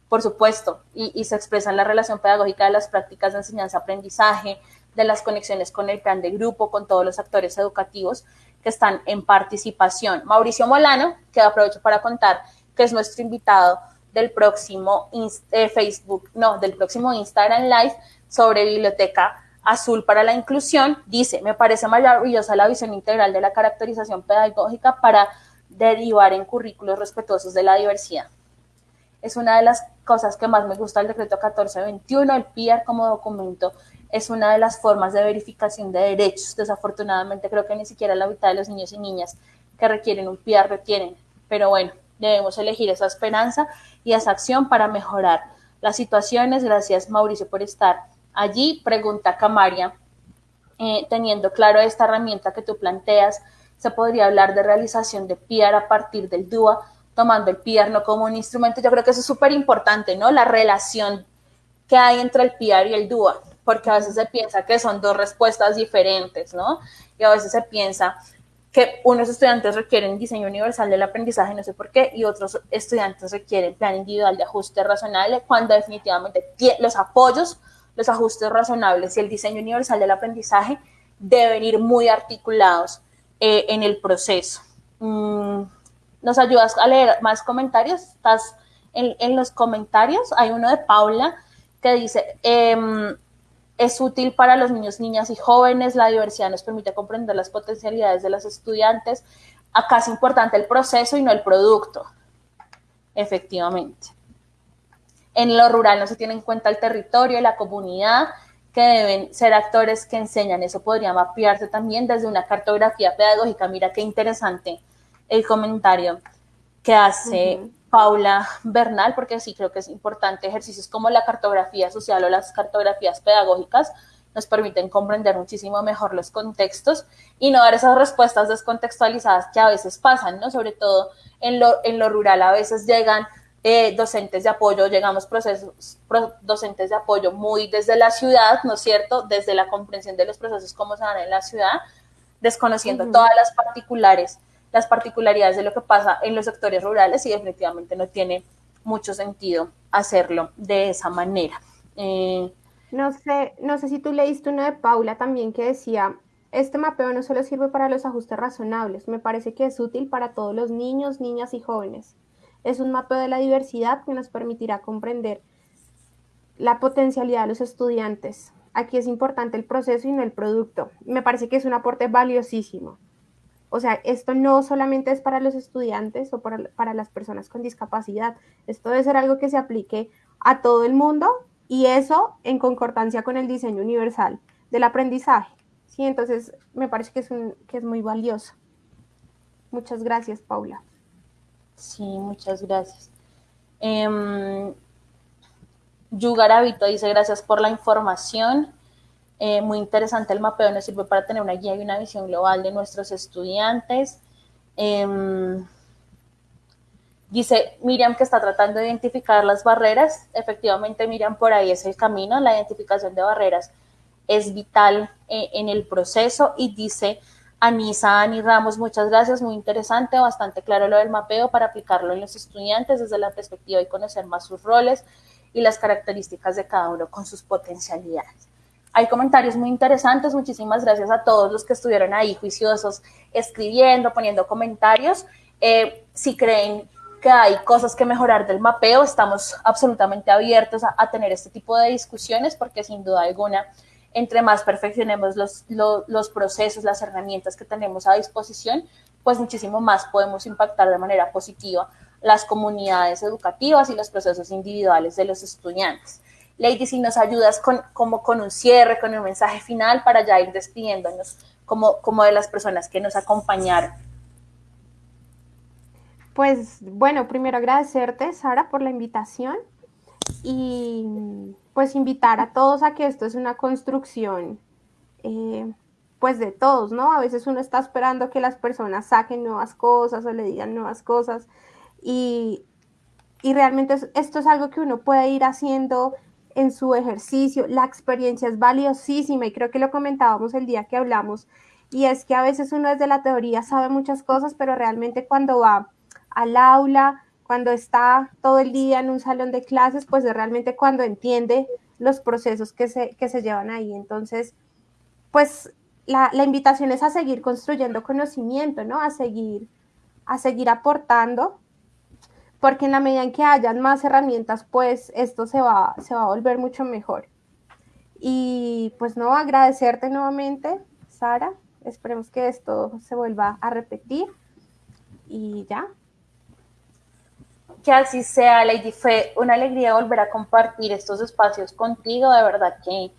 por supuesto, y, se expresa en la relación pedagógica de las prácticas de enseñanza-aprendizaje, de las conexiones con el plan de grupo, con todos los actores educativos que están en participación. Mauricio Molano, que aprovecho para contar que es nuestro invitado del próximo eh, Facebook, no, del próximo Instagram Live sobre biblioteca Azul para la Inclusión, dice, me parece maravillosa la visión integral de la caracterización pedagógica para derivar en currículos respetuosos de la diversidad. Es una de las cosas que más me gusta del decreto 1421, el PIAR como documento es una de las formas de verificación de derechos. Desafortunadamente creo que ni siquiera la mitad de los niños y niñas que requieren un PIAR lo tienen, pero bueno, debemos elegir esa esperanza y esa acción para mejorar las situaciones. Gracias Mauricio por estar Allí, pregunta Camaria, eh, teniendo claro esta herramienta que tú planteas, se podría hablar de realización de PIAR a partir del DUA, tomando el PIAR no como un instrumento. Yo creo que eso es súper importante, ¿no? La relación que hay entre el PIAR y el DUA, porque a veces se piensa que son dos respuestas diferentes, ¿no? Y a veces se piensa que unos estudiantes requieren diseño universal del aprendizaje, no sé por qué, y otros estudiantes requieren plan individual de ajuste razonable, cuando definitivamente los apoyos los ajustes razonables y el diseño universal del aprendizaje deben ir muy articulados eh, en el proceso. Mm, ¿Nos ayudas a leer más comentarios? ¿Estás en, los comentarios? Hay uno de Paula que dice, em, es útil para los niños, niñas y jóvenes, la diversidad nos permite comprender las potencialidades de los estudiantes. Acá es importante el proceso y no el producto, efectivamente. En lo rural no se tiene en cuenta el territorio, la comunidad, que deben ser actores que enseñan. Eso podría mapearse también desde una cartografía pedagógica. Mira qué interesante el comentario que hace Paula Bernal, porque sí creo que es importante. Ejercicios como la cartografía social o las cartografías pedagógicas nos permiten comprender muchísimo mejor los contextos y no dar esas respuestas descontextualizadas que a veces pasan, ¿no? Sobre todo en lo, en lo rural a veces llegan eh, docentes de apoyo, llegamos procesos, docentes de apoyo muy desde la ciudad, ¿no es cierto? Desde la comprensión de los procesos como se dan en la ciudad, desconociendo todas las particulares, las particularidades de lo que pasa en los sectores rurales y definitivamente no tiene mucho sentido hacerlo de esa manera. Eh, no sé, no sé si tú leíste uno de Paula también que decía, este mapeo no solo sirve para los ajustes razonables, me parece que es útil para todos los niños, niñas y jóvenes. Es un mapa de la diversidad que nos permitirá comprender la potencialidad de los estudiantes. Aquí es importante el proceso y no el producto. Me parece que es un aporte valiosísimo. O sea, esto no solamente es para los estudiantes o para, para las personas con discapacidad. Esto debe ser algo que se aplique a todo el mundo y eso en concordancia con el diseño universal del aprendizaje. Sí, entonces me parece que es, un, que es muy valioso. Muchas gracias, Paula. Sí, muchas gracias. Eh, dice, gracias por la información. Eh, muy interesante el mapeo, nos sirve para tener una guía y una visión global de nuestros estudiantes. Em, dice Miriam que está tratando de identificar las barreras. Efectivamente, Miriam, por ahí es el camino. La identificación de barreras es vital eh, en el proceso y dice Anisa Ani Ramos, muchas gracias, muy interesante, bastante claro lo del mapeo para aplicarlo en los estudiantes desde la perspectiva y conocer más sus roles y las características de cada uno con sus potencialidades. Hay comentarios muy interesantes, muchísimas gracias a todos los que estuvieron ahí juiciosos, escribiendo, poniendo comentarios. Eh, si creen que hay cosas que mejorar del mapeo, estamos absolutamente abiertos a tener este tipo de discusiones porque sin duda alguna entre más perfeccionemos los, los, procesos, las herramientas que tenemos a disposición, pues muchísimo más podemos impactar de manera positiva las comunidades educativas y los procesos individuales de los estudiantes. Lady, si nos ayudas con, como con un cierre, con un mensaje final para ya ir despidiéndonos como, como de las personas que nos acompañaron. Pues bueno, primero agradecerte, Sara, por la invitación y pues invitar a todos a que esto es una construcción, eh, pues de todos, ¿no? A veces uno está esperando que las personas saquen nuevas cosas o le digan nuevas cosas y, y realmente esto es algo que uno puede ir haciendo en su ejercicio. La experiencia es valiosísima y creo que lo comentábamos el día que hablamos y es que a veces uno desde la teoría sabe muchas cosas, pero realmente cuando va al aula, cuando está todo el día en un salón de clases, pues es realmente cuando entiende los procesos que se, que se llevan ahí. Entonces, pues la, la, invitación es a seguir construyendo conocimiento, ¿no? A seguir, a seguir aportando, porque en la medida en que hayan más herramientas, pues esto se va, se va a volver mucho mejor. Y pues no, agradecerte nuevamente, Sara. Esperemos que esto se vuelva a repetir. Y ya, que así sea, Lady. Fue una alegría volver a compartir estos espacios contigo. De verdad que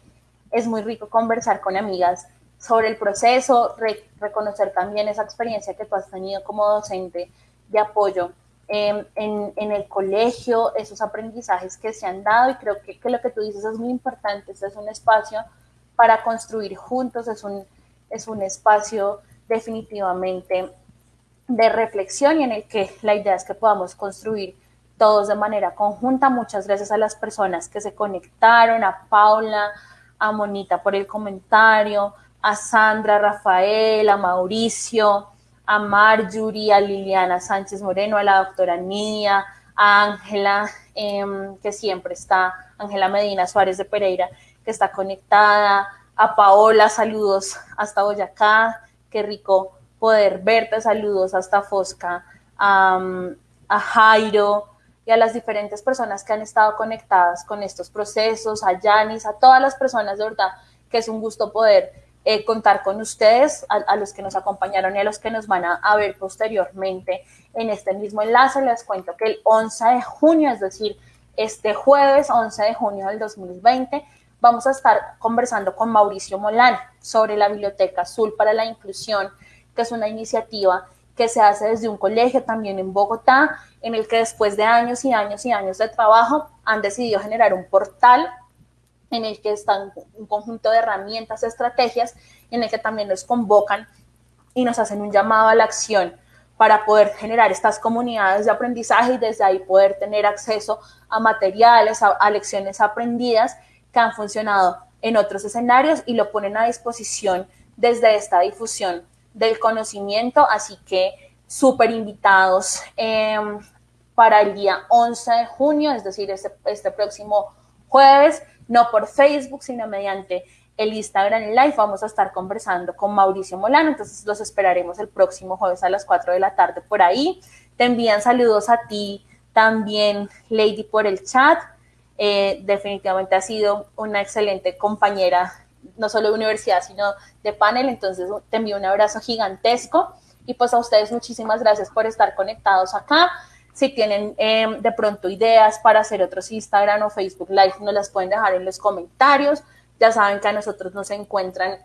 es muy rico conversar con amigas sobre el proceso, reconocer también esa experiencia que tú has tenido como docente de apoyo em, en, el colegio, esos aprendizajes que se han dado y creo que, lo que tú dices es muy importante. Este es un espacio para construir juntos, es un, es un espacio definitivamente de reflexión y en el que la idea es que podamos construir todos de manera conjunta. Muchas gracias a las personas que se conectaron, a Paula, a Monita por el comentario, a Sandra, a Rafael, a Mauricio, a Marjorie, a Liliana Sánchez Moreno, a la doctora Nidia, a Ángela, em, que siempre está, Ángela Medina Suárez de Pereira, que está conectada, a Paola, saludos hasta Boyacá, qué rico poder verte, saludos hasta Fosca, a Jairo y a las diferentes personas que han estado conectadas con estos procesos, a Yanis, a todas las personas de verdad, que es un gusto poder eh, contar con ustedes, a, los que nos acompañaron y a los que nos van a, a, ver posteriormente en este mismo enlace. Les cuento que el 11 de junio, es decir, este jueves 11 de junio del 2020, vamos a estar conversando con Mauricio Molán sobre la Biblioteca Azul para la Inclusión que es una iniciativa que se hace desde un colegio también en Bogotá, en el que después de años y años y años de trabajo han decidido generar un portal en el que están un conjunto de herramientas, estrategias, en el que también nos convocan y nos hacen un llamado a la acción para poder generar estas comunidades de aprendizaje y desde ahí poder tener acceso a materiales, a, lecciones aprendidas que han funcionado en otros escenarios y lo ponen a disposición desde esta difusión del conocimiento, así que súper invitados em, para el día 11 de junio, es decir, este, este, próximo jueves, no por Facebook, sino mediante el Instagram Live. Vamos a estar conversando con Mauricio Molano, entonces los esperaremos el próximo jueves a las 4 de la tarde por ahí. Te envían saludos a ti también, Lady, por el chat. Eh, definitivamente ha sido una excelente compañera no solo de universidad, sino de panel. Entonces te envío un abrazo gigantesco y pues a ustedes muchísimas gracias por estar conectados acá. Si tienen em, de pronto ideas para hacer otros Instagram o Facebook Live, nos las pueden dejar en los comentarios. Ya saben que a nosotros nos encuentran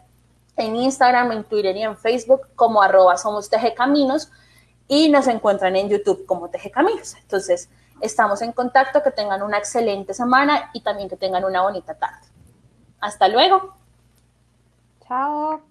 en Instagram, en Twitter y en Facebook como arroba somos Caminos y nos encuentran en YouTube como Teje Caminos. Entonces, estamos en contacto, que tengan una excelente semana y también que tengan una bonita tarde. Hasta luego. Chao.